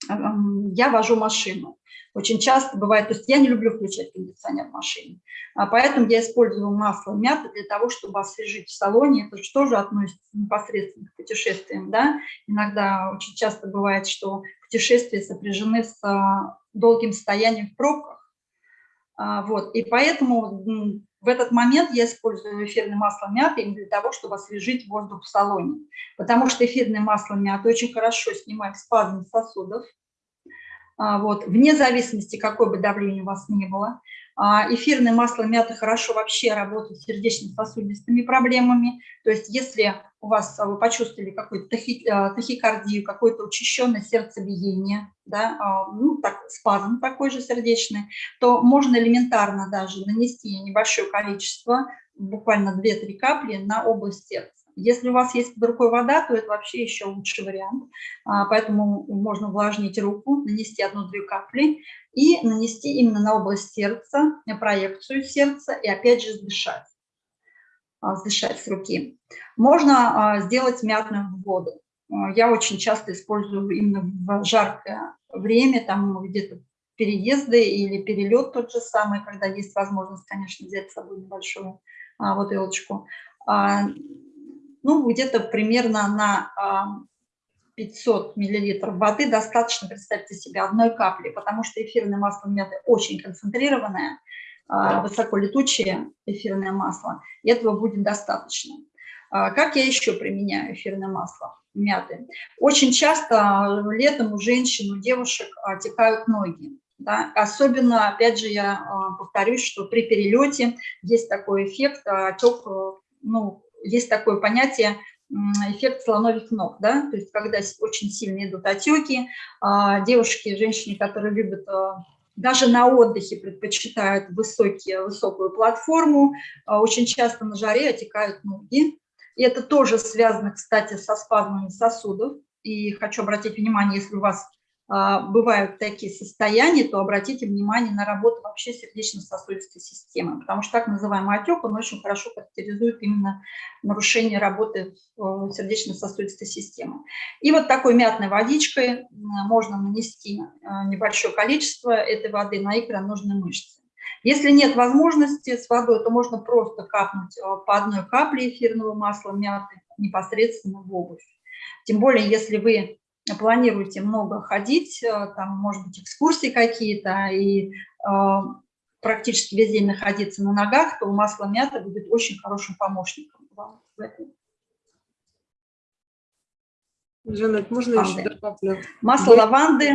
я вожу машину. Очень часто бывает, то есть я не люблю включать кондиционер в машине, а поэтому я использую масло мяты для того, чтобы освежить в салоне. Это же тоже относится непосредственно к путешествиям. Да? Иногда очень часто бывает, что путешествия сопряжены с а, долгим стоянием в пробках. А, вот. И поэтому в этот момент я использую эфирное масло мяты именно для того, чтобы освежить воздух в салоне. Потому что эфирное масло мяты очень хорошо снимает спазм сосудов, а, вот, вне зависимости, какое бы давление у вас ни было. А, эфирное масло мяты хорошо вообще работает с сердечно-сосудистыми проблемами. То есть если у вас а, вы почувствовали какую-то тахи, тахикардию, какое-то учащенное сердцебиение, да, ну, так, спазм такой же сердечный, то можно элементарно даже нанести небольшое количество, буквально 2-3 капли на область сердца. Если у вас есть под рукой вода, то это вообще еще лучший вариант. А, поэтому можно увлажнить руку, нанести одну-две капли и нанести именно на область сердца, проекцию сердца и опять же сдышать. А, сдышать с руки. Можно а, сделать мятную воду. Я очень часто использую именно в жаркое время, там где-то переезды или перелет тот же самый, когда есть возможность, конечно, взять с собой небольшую бутылочку ну, где-то примерно на 500 миллилитров воды достаточно, представьте себе, одной капли, потому что эфирное масло мяты очень концентрированное, а, высоколетучее эфирное масло, и этого будет достаточно. А, как я еще применяю эфирное масло мяты? Очень часто летом у женщин, у девушек отекают ноги. Да? Особенно, опять же, я а, повторюсь, что при перелете есть такой эффект, отек ну, есть такое понятие эффект слоновьих ног, да, то есть когда очень сильно идут отеки, а, девушки, женщины, которые любят а, даже на отдыхе предпочитают высокие, высокую платформу, а, очень часто на жаре отекают ноги. И это тоже связано, кстати, со спазмами сосудов. И хочу обратить внимание, если у вас бывают такие состояния, то обратите внимание на работу вообще сердечно-сосудистой системы, потому что так называемый отек, он очень хорошо характеризует именно нарушение работы э, сердечно-сосудистой системы. И вот такой мятной водичкой можно нанести э, небольшое количество этой воды на икроножные мышцы. Если нет возможности с водой, то можно просто капнуть э, по одной капле эфирного масла мяты непосредственно в обувь. Тем более, если вы планируете много ходить, э, там, может быть, экскурсии какие-то, и э, практически весь день находиться на ногах, то масло мяты будет очень хорошим помощником вам в этом. Жанет, можно Лаванды. еще добавлю? Масло Для- лаванды,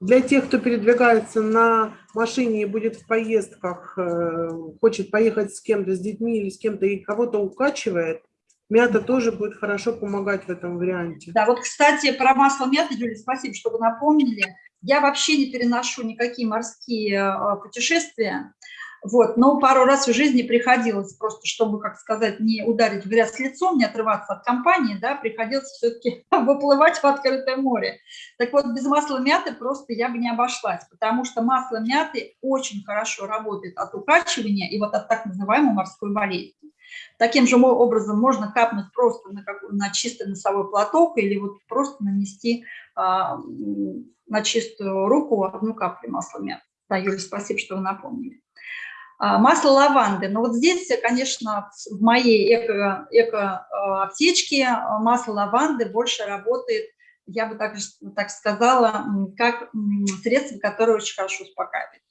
Для тех, кто передвигается на машине и будет в поездках, э, хочет поехать с кем-то, с детьми или с кем-то, и кого-то укачивает, мята тоже будет хорошо помогать в этом варианте. Да, вот, кстати, про масло мяты, Юлия, спасибо, что вы напомнили. Я вообще не переношу никакие морские э, путешествия, вот, но пару раз в жизни приходилось просто, чтобы, как сказать, не ударить в грязь лицом, не отрываться от компании, да, приходилось все-таки выплывать в открытое море. Так вот, без масла мяты просто я бы не обошлась, потому что масло мяты очень хорошо работает от укачивания и вот от так называемой морской болезни. Таким же образом можно капнуть просто на, какой- на чистый носовой платок или вот просто нанести а, на чистую руку одну каплю масла мяты. Да, Юля, спасибо, что вы напомнили. А, Масло лаванды. Но вот здесь, конечно, в моей эко- эко-аптечке а, масло лаванды больше работает, я бы так, так сказала, как средство, которое очень хорошо успокаивает.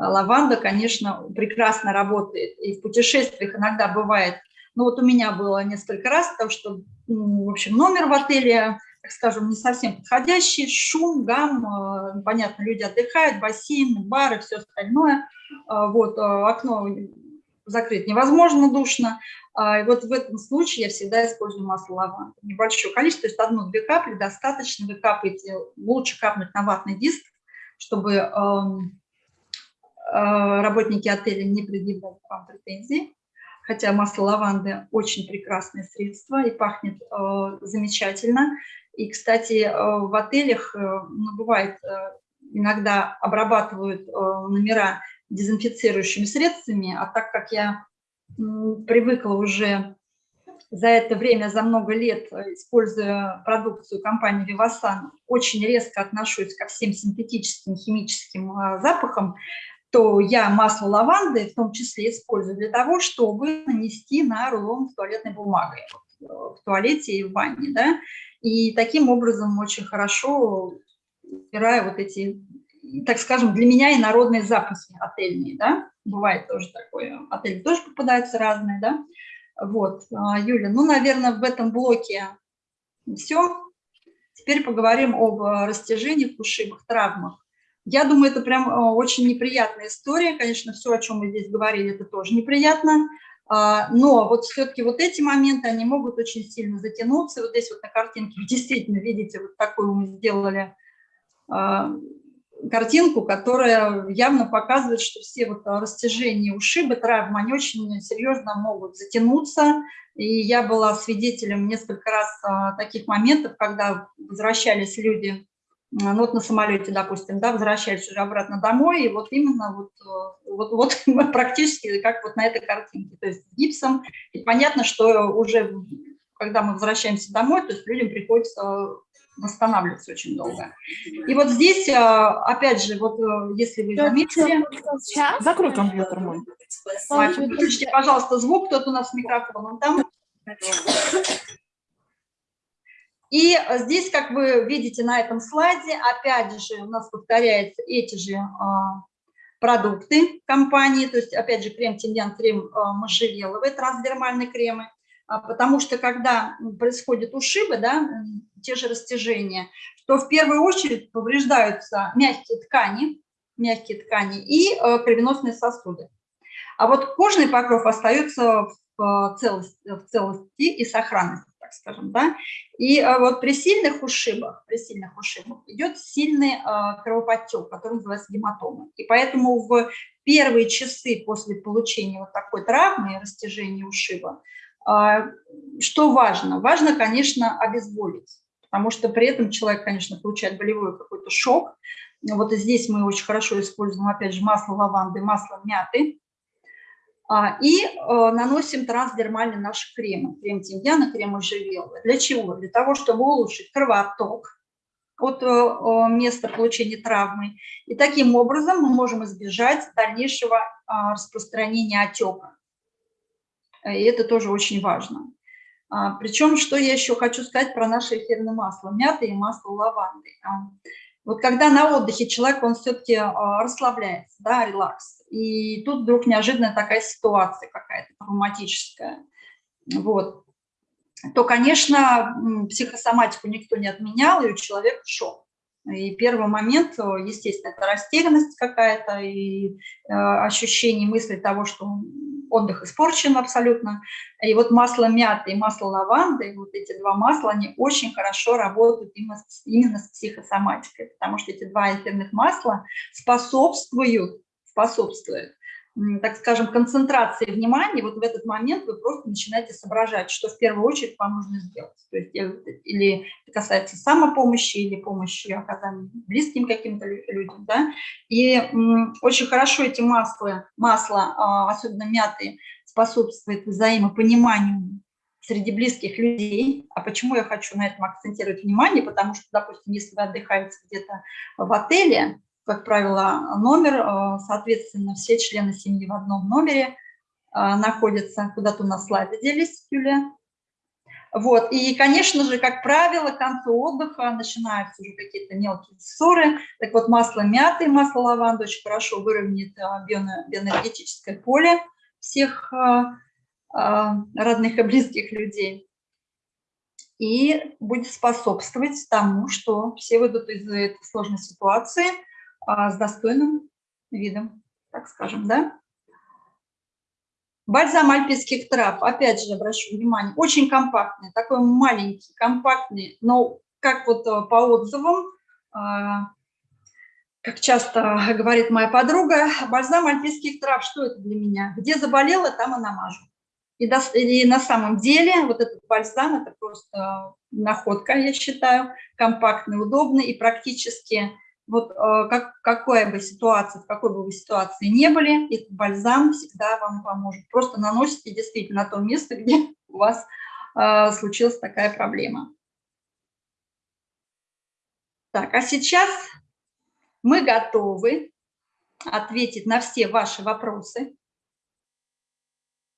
А Лаванда, конечно, прекрасно работает. И в путешествиях иногда бывает, ну вот у меня было несколько раз, потому что, в общем, номер в отеле, так скажем, не совсем подходящий, шум, гам, э, понятно, люди отдыхают, бассейн, бары, все остальное. А, Вот, э, окно закрыть невозможно, душно. А, И вот в этом случае я всегда использую масло лаванды. Небольшое количество, то есть одну-две капли достаточно. Вы капаете, лучше капнуть на ватный диск, чтобы э, работники отеля не предъявляли к вам претензий. Хотя масло лаванды очень прекрасное средство и пахнет э, замечательно. И, кстати, э, в отелях, э, ну, бывает, э, иногда обрабатывают э, номера дезинфицирующими средствами, а так как я привыкла уже за это время, за много лет, э, используя продукцию компании Vivasan, очень резко отношусь ко всем синтетическим химическим э, запахам, то я масло лаванды в том числе использую для того, чтобы нанести на рулон с туалетной бумагой э, в туалете и в ванне. Да? И таким образом очень хорошо убираю вот эти, так скажем, для меня и народные запахи отельные. Да? Бывает тоже такое. Отели тоже попадаются разные. Да? Вот, а, Юля, ну, наверное, в этом блоке все. Теперь поговорим об э, растяжениях, ушибах, травмах. Я думаю, это прям э, очень неприятная история. Конечно, все, о чем мы здесь говорили, это тоже неприятно. А, Но вот все-таки вот эти моменты, они могут очень сильно затянуться. Вот здесь вот на картинке вы действительно видите, вот такую мы сделали а, картинку, которая явно показывает, что все вот растяжения, ушибы, травмы, они очень серьезно могут затянуться. И я была свидетелем несколько раз а, таких моментов, когда возвращались люди, ну вот на самолете, допустим, да, возвращались уже обратно домой, и вот именно вот, э, вот, вот практически как вот на этой картинке, то есть с гипсом. И понятно, что уже когда мы возвращаемся домой, то есть людям приходится восстанавливаться очень долго. И вот здесь, а, опять же, вот э, если вы заметили, Закрой компьютер мой. Ой, выключите, пожалуйста, звук, кто-то у нас с микрофоном там. И здесь, как вы видите на этом слайде, опять же, у нас повторяются эти же а, продукты компании, то есть, опять же, крем Тиньян, крем а, можжевеловый, трансдермальные кремы, А, потому что, когда происходят ушибы, да, те же растяжения, то в первую очередь повреждаются мягкие ткани, мягкие ткани и э, кровеносные сосуды. А вот кожный покров остается в целости, в целости и сохранности, так скажем, да. И э, вот при сильных ушибах, при сильных ушибах идет сильный э, кровоподтек, который называется гематома. И поэтому в первые часы после получения вот такой травмы, растяжения ушиба, э, что важно? Важно, конечно, обезболить потому что при этом человек, конечно, получает болевой какой-то шок. Вот и здесь мы очень хорошо используем, опять же, масло лаванды, масло мяты. А, и э, наносим трансдермальный наш крем, крем тимьяна, крем можжевеловый. Для чего? Для того, чтобы улучшить кровоток от э, места получения травмы. И таким образом мы можем избежать дальнейшего а, распространения отека. И это тоже очень важно. А, Причем, что я еще хочу сказать про наше эфирное масло, мяты и масло лаванды. Вот когда на отдыхе человек, он все-таки расслабляется, да, релакс, и тут вдруг неожиданно такая ситуация какая-то травматическая, вот, то, конечно, психосоматику никто не отменял, и у человека шок. И первый момент, естественно, это растерянность какая-то и э, ощущение мысли того, что отдых испорчен абсолютно. И вот масло мяты и масло лаванды, вот эти два масла, они очень хорошо работают именно с, именно с психосоматикой, потому что эти два эфирных масла способствуют способствует, так скажем, концентрации внимания, вот в этот момент вы просто начинаете соображать, что в первую очередь вам нужно сделать. То есть или это касается самопомощи, или помощи оказания близким каким-то людям. Да? И очень хорошо эти масла, масло, а, особенно мятые, способствует взаимопониманию среди близких людей. А почему я хочу на этом акцентировать внимание? Потому что, допустим, если вы отдыхаете где-то в отеле, как правило, номер, э, соответственно, все члены семьи в одном номере э, находятся. Куда-то у нас слайды делись, Юлия. Вот, и, конечно же, как правило, к концу отдыха начинаются уже какие-то мелкие ссоры. Так вот, масло мяты, масло лаванды очень хорошо выровняет э, биоэнергетическое поле всех родных и близких людей и будет способствовать тому, что все выйдут из этой сложной ситуации – с достойным видом, так скажем, да. Бальзам альпийских трав, опять же, обращу внимание, очень компактный, такой маленький, компактный, но как вот э, по отзывам, а, как часто говорит моя подруга, бальзам альпийских трав, что это для меня? Где заболела, там и намажу. И, и на самом деле вот этот бальзам, это просто находка, я считаю, компактный, удобный и практически вот э, как, какая бы ситуация, в какой бы вы ситуации не были, этот бальзам всегда вам поможет. Просто наносите действительно на то место, где у вас э, случилась такая проблема. Так, а сейчас мы готовы ответить на все ваши вопросы.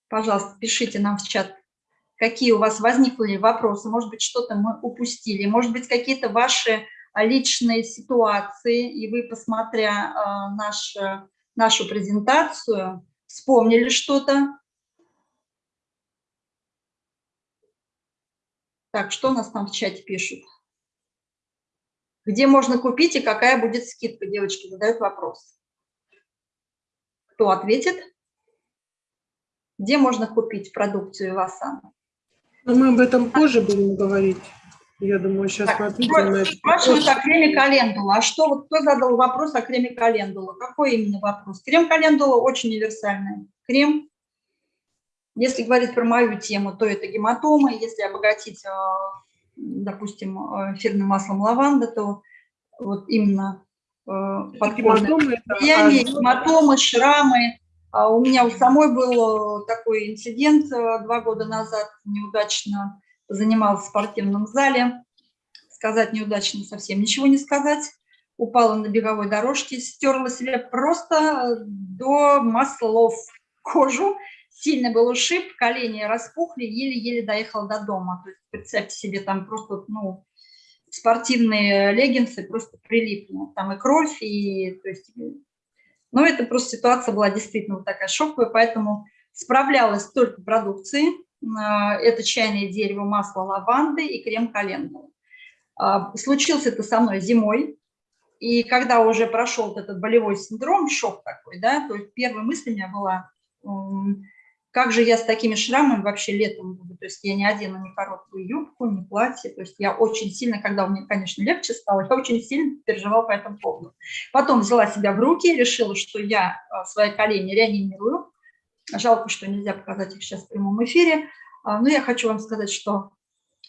Пожалуйста, пишите нам в чат, какие у вас возникли вопросы. Может быть, что-то мы упустили, может быть, какие-то ваши личные ситуации, и вы, посмотря э, наш, нашу презентацию, вспомнили что-то. Так, что у нас там в чате пишут? Где можно купить и какая будет скидка? Девочки задают вопрос. Кто ответит? Где можно купить продукцию Васан? Ну, мы об этом позже будем говорить. Я думаю, сейчас так, мы ответим на это. Спрашивают о креме календула. А что, вот кто задал вопрос о креме календула? Какой именно вопрос? Крем календула очень универсальный. Крем, если говорить про мою тему, то это гематомы. Если обогатить, а, допустим, эфирным маслом лаванда, то вот именно а, подкожные гематомы, шрамы. А у меня у самой был такой инцидент два года назад, неудачно занималась в спортивном зале. Сказать неудачно совсем ничего не сказать. Упала на беговой дорожке, стерла себе просто до маслов кожу. Сильный был ушиб, колени распухли, еле-еле доехала до дома. То есть представьте себе, там просто, ну, спортивные леггинсы просто прилипли. Там и кровь, и... То есть, ну, это просто ситуация была действительно вот такая шоковая, поэтому справлялась только продукции, а, это чайное дерево, масло лаванды и крем календулы. А, случился это со мной зимой, и когда уже прошел этот болевой синдром, шок такой, да, то есть первая мысль у меня была, как же я с такими шрамами вообще летом буду, то есть я не одену ни короткую юбку, ни платье, то есть я очень сильно, когда меня, конечно, легче стало, я очень сильно переживала по этому поводу. Потом взяла себя в руки, решила, что я а, свои колени реанимирую, Жалко, что нельзя показать их сейчас в прямом эфире. А, но я хочу вам сказать, что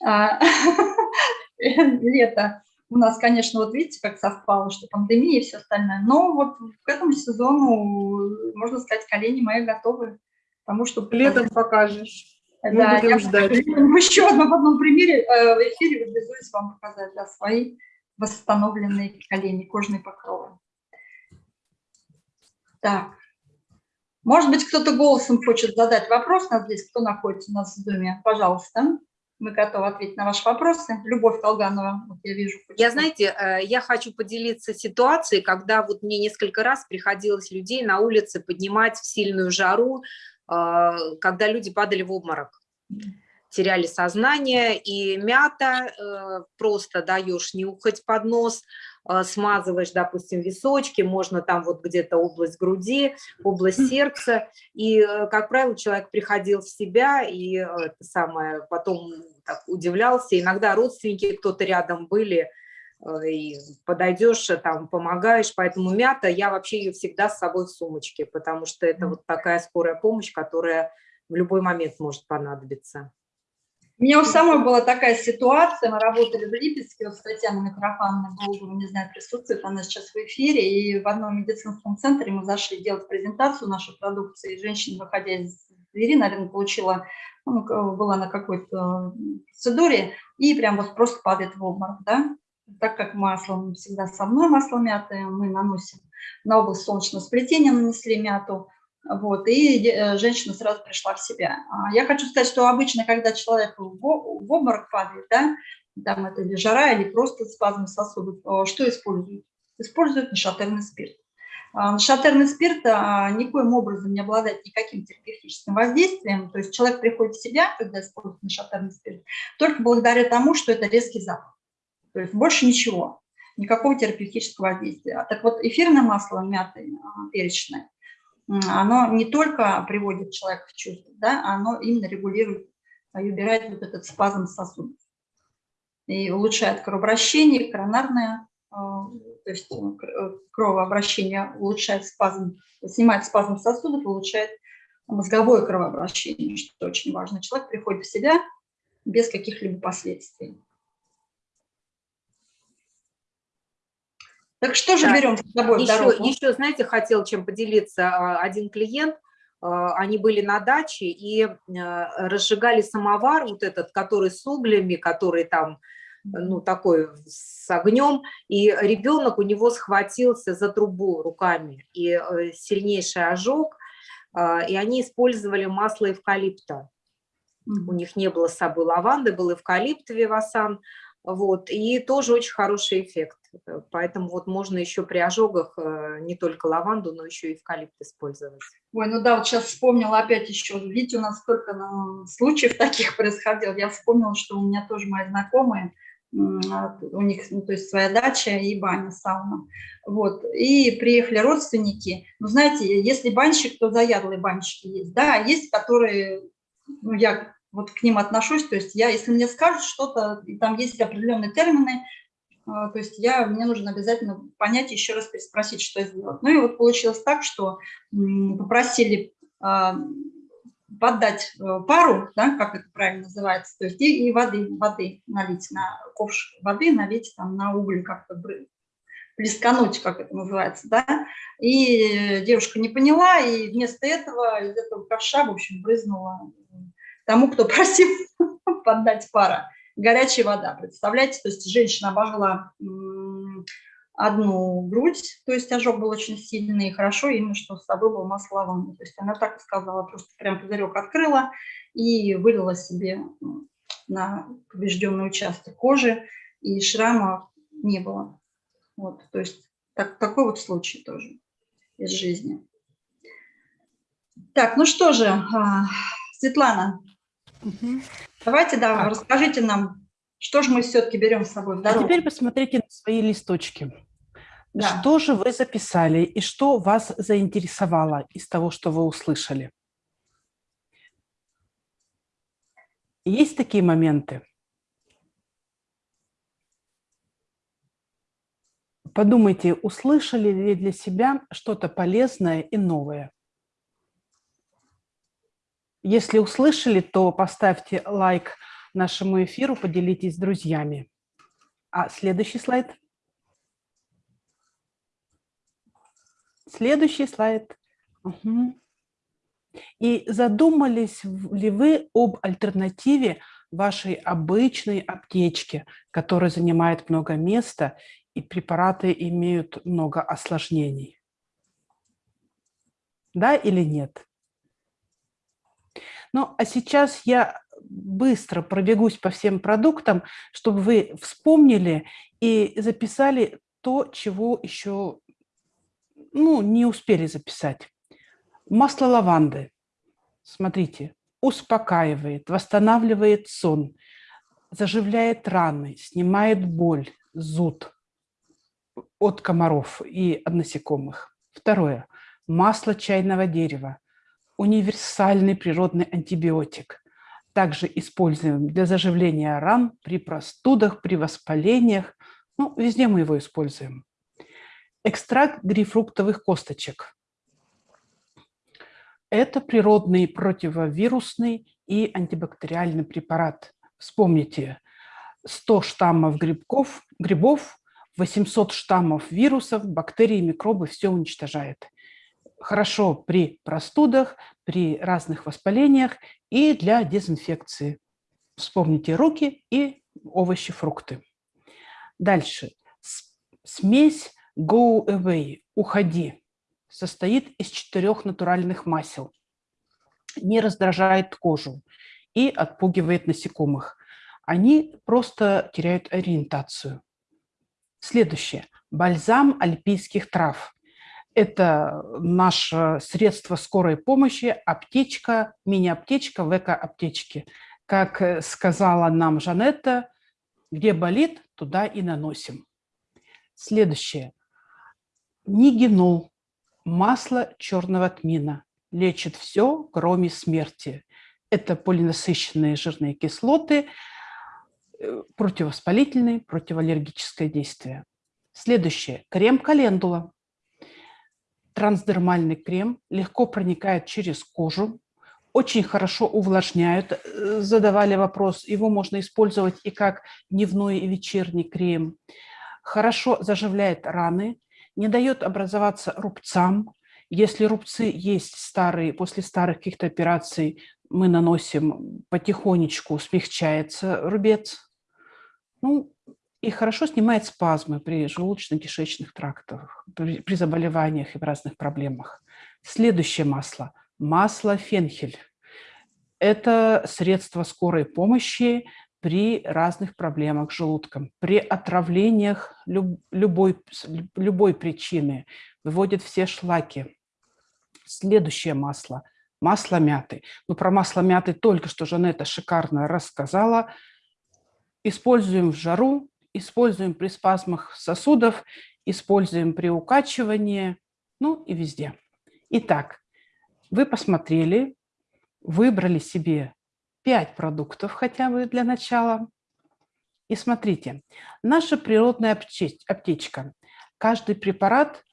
а, лето у нас, конечно, вот видите, как совпало, что пандемия и все остальное. Но вот к этому сезону, можно сказать, колени мои готовы. Потому что... Летом покажешь. Да, я ждать. еще одном в одном примере э, в эфире вызваюсь вам показать да, свои восстановленные колени, кожные покровы. Так. Может быть, кто-то голосом хочет задать вопрос нас здесь, кто находится у нас в Доме. Пожалуйста. Мы готовы ответить на ваши вопросы. Любовь Колганова, вот я вижу. хочет Я, знаете, э, я хочу поделиться ситуацией, когда вот мне несколько раз приходилось людей на улице поднимать в сильную жару, э, когда люди падали в обморок, теряли сознание, и мята э, просто даешь нюхать под нос, смазываешь, допустим, височки, можно там вот где-то область груди, область сердца, и, э, как правило, человек приходил в себя, и э, это самое, потом так удивлялся, иногда родственники кто-то рядом были, э, и подойдешь, э, там, помогаешь, поэтому мята, я вообще ее всегда с собой в сумочке, потому что это вот такая скорая помощь, которая в любой момент может понадобиться. У меня у самой была такая ситуация, мы работали в Липецке, вот с Татьяной Митрофановной Голубовой, не знаю, присутствует она сейчас в эфире, и в одном медицинском центре мы зашли делать презентацию нашей продукции, и женщина, выходя из двери, наверное, получила, ну, была на какой-то процедуре, и прям вот просто падает в обморок, да, так как масло всегда со мной, масло мяты мы наносим на область солнечного сплетения, нанесли мяту, вот, и э, женщина сразу пришла в себя. А Я хочу сказать, что обычно, когда человек в обморок падает, да, там это или жара, или просто спазм сосудов, э, что используют? Используют нашатырный спирт. А, Нашатырный спирт а, никоим образом не обладает никаким терапевтическим воздействием, то есть человек приходит в себя, когда использует нашатырный спирт, только благодаря тому, что это резкий запах. То есть больше ничего, никакого терапевтического воздействия. Так вот, эфирное масло мяты перечное, оно не только приводит человека в чувство, да, оно именно регулирует и убирает вот этот спазм сосудов. И улучшает кровообращение, коронарное, э, то есть э, э, кровообращение улучшает спазм, снимает спазм сосудов, улучшает мозговое кровообращение, что очень важно. Человек приходит в себя без каких-либо последствий. Так что же Так, берем с собой в Еще, дорогу? еще, знаете, хотел чем поделиться. А, Один клиент, а, они были на даче и а, разжигали самовар, вот этот, который с углями, который там, ну, такой с огнем, и ребенок у него схватился за трубу руками, и э, сильнейший ожог, а, и они использовали масло эвкалипта. У них не было с собой лаванды, был эвкалипт Вивасан, вот, и тоже очень хороший эффект. Э, Поэтому вот можно еще при ожогах э, не только лаванду, но еще и эвкалипт использовать. Ой, ну да, вот сейчас вспомнила опять еще, видите, у нас столько ну, случаев таких происходило. Я вспомнила, что у меня тоже мои знакомые, а, у них, ну, то есть своя дача и баня, сауна. Вот, и приехали родственники. Ну, знаете, если банщик, то заядлые банщики есть, да, а есть, которые, ну, я вот к ним отношусь, то есть я, если мне скажут что-то, там есть определенные термины, то есть я, мне нужно обязательно понять, еще раз переспросить, что сделать. Ну и вот получилось так, что попросили а, поддать э, пару, да, как это правильно называется, то есть и, и воды, воды налить на ковш воды, налить там на уголь как-то плескануть, как это называется, да, и девушка не поняла, и вместо этого из этого ковша, в общем, брызнула тому, кто просил поддать пара, горячая вода, представляете, то есть женщина обожгла одну грудь, то есть ожог был очень сильный, и хорошо именно, что с собой было масло лаванды. То есть она так сказала, просто прям пузырек открыла и вылила себе на поврежденный участок кожи, и шрама не было. Вот, то есть так, такой вот случай тоже из жизни. Так, ну что же, а, Давайте, да, Так. расскажите нам, что же мы все-таки берем с собой в А дорогу. теперь посмотрите на свои листочки. Да. Что же вы записали и что вас заинтересовало из того, что вы услышали? Есть такие моменты? Подумайте, услышали ли для себя что-то полезное и новое? Если услышали, то поставьте лайк нашему эфиру, поделитесь с друзьями. А следующий слайд. Следующий слайд. Мгм. И задумались ли вы об альтернативе вашей обычной аптечке, которая занимает много места, и препараты имеют много осложнений? Да или нет? Ну, а сейчас я быстро пробегусь по всем продуктам, чтобы вы вспомнили и записали то, чего еще ну, не успели записать. Масло лаванды. Смотрите, успокаивает, восстанавливает сон, заживляет раны, снимает боль, зуд от комаров и от насекомых. Второе. Масло чайного дерева. Универсальный природный антибиотик. Также используем для заживления ран при простудах, при воспалениях. Ну, везде мы его используем. Экстракт грейпфруктовых косточек. Это природный противовирусный и антибактериальный препарат. Вспомните, 100 штаммов грибков, грибов, 800 штаммов вирусов, бактерий, микробы, все уничтожает. Хорошо при простудах, при разных воспалениях и для дезинфекции. Вспомните руки и овощи, фрукты. Дальше. Смесь Go Away, уходи, состоит из четырех натуральных масел. Не раздражает кожу и отпугивает насекомых. Они просто теряют ориентацию. Следующее. Бальзам альпийских трав. Это наше средство скорой помощи, аптечка, мини-аптечка в эко-аптечке. Как э, сказала нам Жанетта, где болит, туда и наносим. Следующее. Нигенол. Масло черного тмина. Лечит все, кроме смерти. Это полинасыщенные жирные кислоты, э, противовоспалительные, противоаллергическое действие. Следующее. Крем календула. Трансдермальный крем легко проникает через кожу, очень хорошо увлажняют. Э, Задавали вопрос, его можно использовать и как дневной и вечерний крем. Хорошо заживляет раны, не дает образоваться рубцам. Если рубцы есть старые, после старых каких-то операций мы наносим потихонечку, смягчается рубец. Ну, и хорошо снимает спазмы при желудочно-кишечных трактах, при, при заболеваниях и разных проблемах. Следующее масло – масло фенхель. Это средство скорой помощи при разных проблемах с желудком, при отравлениях люб, любой, любой причины, выводит все шлаки. Следующее масло – масло мяты. Ну, про масло мяты только что Жанетта шикарно рассказала. Используем в жару, используем при спазмах сосудов, используем при укачивании, ну и везде. Итак, вы посмотрели, выбрали себе 5 продуктов хотя бы для начала. И смотрите, наша природная аптечка. Каждый препарат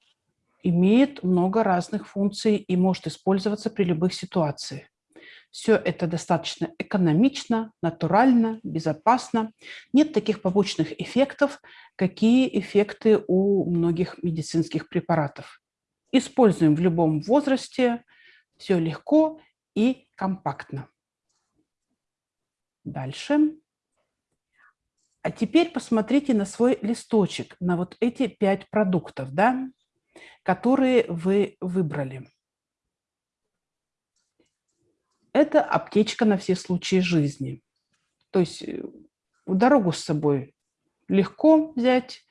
имеет много разных функций и может использоваться при любых ситуациях. Все это достаточно экономично, натурально, безопасно. Нет таких побочных эффектов, какие эффекты у многих медицинских препаратов. Используем в любом возрасте, все легко и компактно. Дальше. А теперь посмотрите на свой листочек, на вот эти пять продуктов, да, которые вы выбрали. Это аптечка на все случаи жизни. То есть э, дорогу с собой легко взять,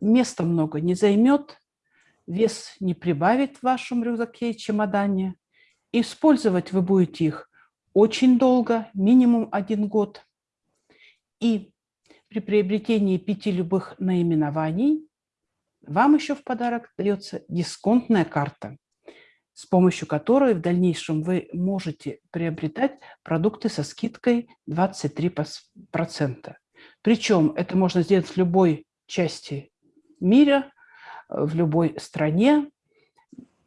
места много не займет, вес не прибавит в вашем рюкзаке и чемодане. Использовать вы будете их очень долго, минимум один год. И при приобретении пяти любых наименований вам еще в подарок дается дисконтная карта, с помощью которой в дальнейшем вы можете приобретать продукты со скидкой 23%. Причем это можно сделать в любой части мира, в любой стране.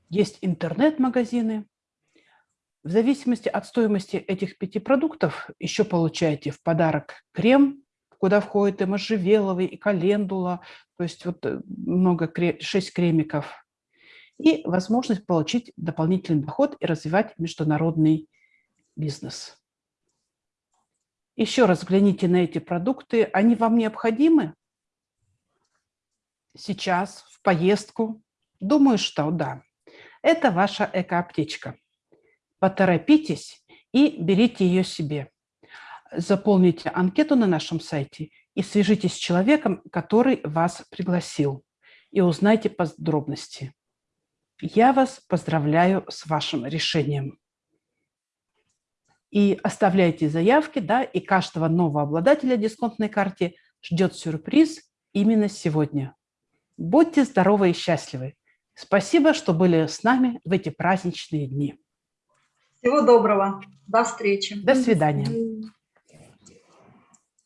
Есть интернет-магазины. В зависимости от стоимости этих пяти продуктов еще получаете в подарок крем, куда входит и можжевеловый, и календула, то есть вот э, много, шесть кремиков. И возможность получить дополнительный доход и развивать международный бизнес. Еще раз взгляните на эти продукты. Они вам необходимы? Сейчас, в поездку? Думаю, что да. Это ваша эко-аптечка. Поторопитесь и берите ее себе. Заполните анкету на нашем сайте и свяжитесь с человеком, который вас пригласил, и узнайте подробности. Я вас поздравляю с вашим решением. И оставляйте заявки, да, и каждого нового обладателя дисконтной карты ждет сюрприз именно сегодня. Будьте здоровы и счастливы. Спасибо, что были с нами в эти праздничные дни. Всего доброго. До встречи. До свидания.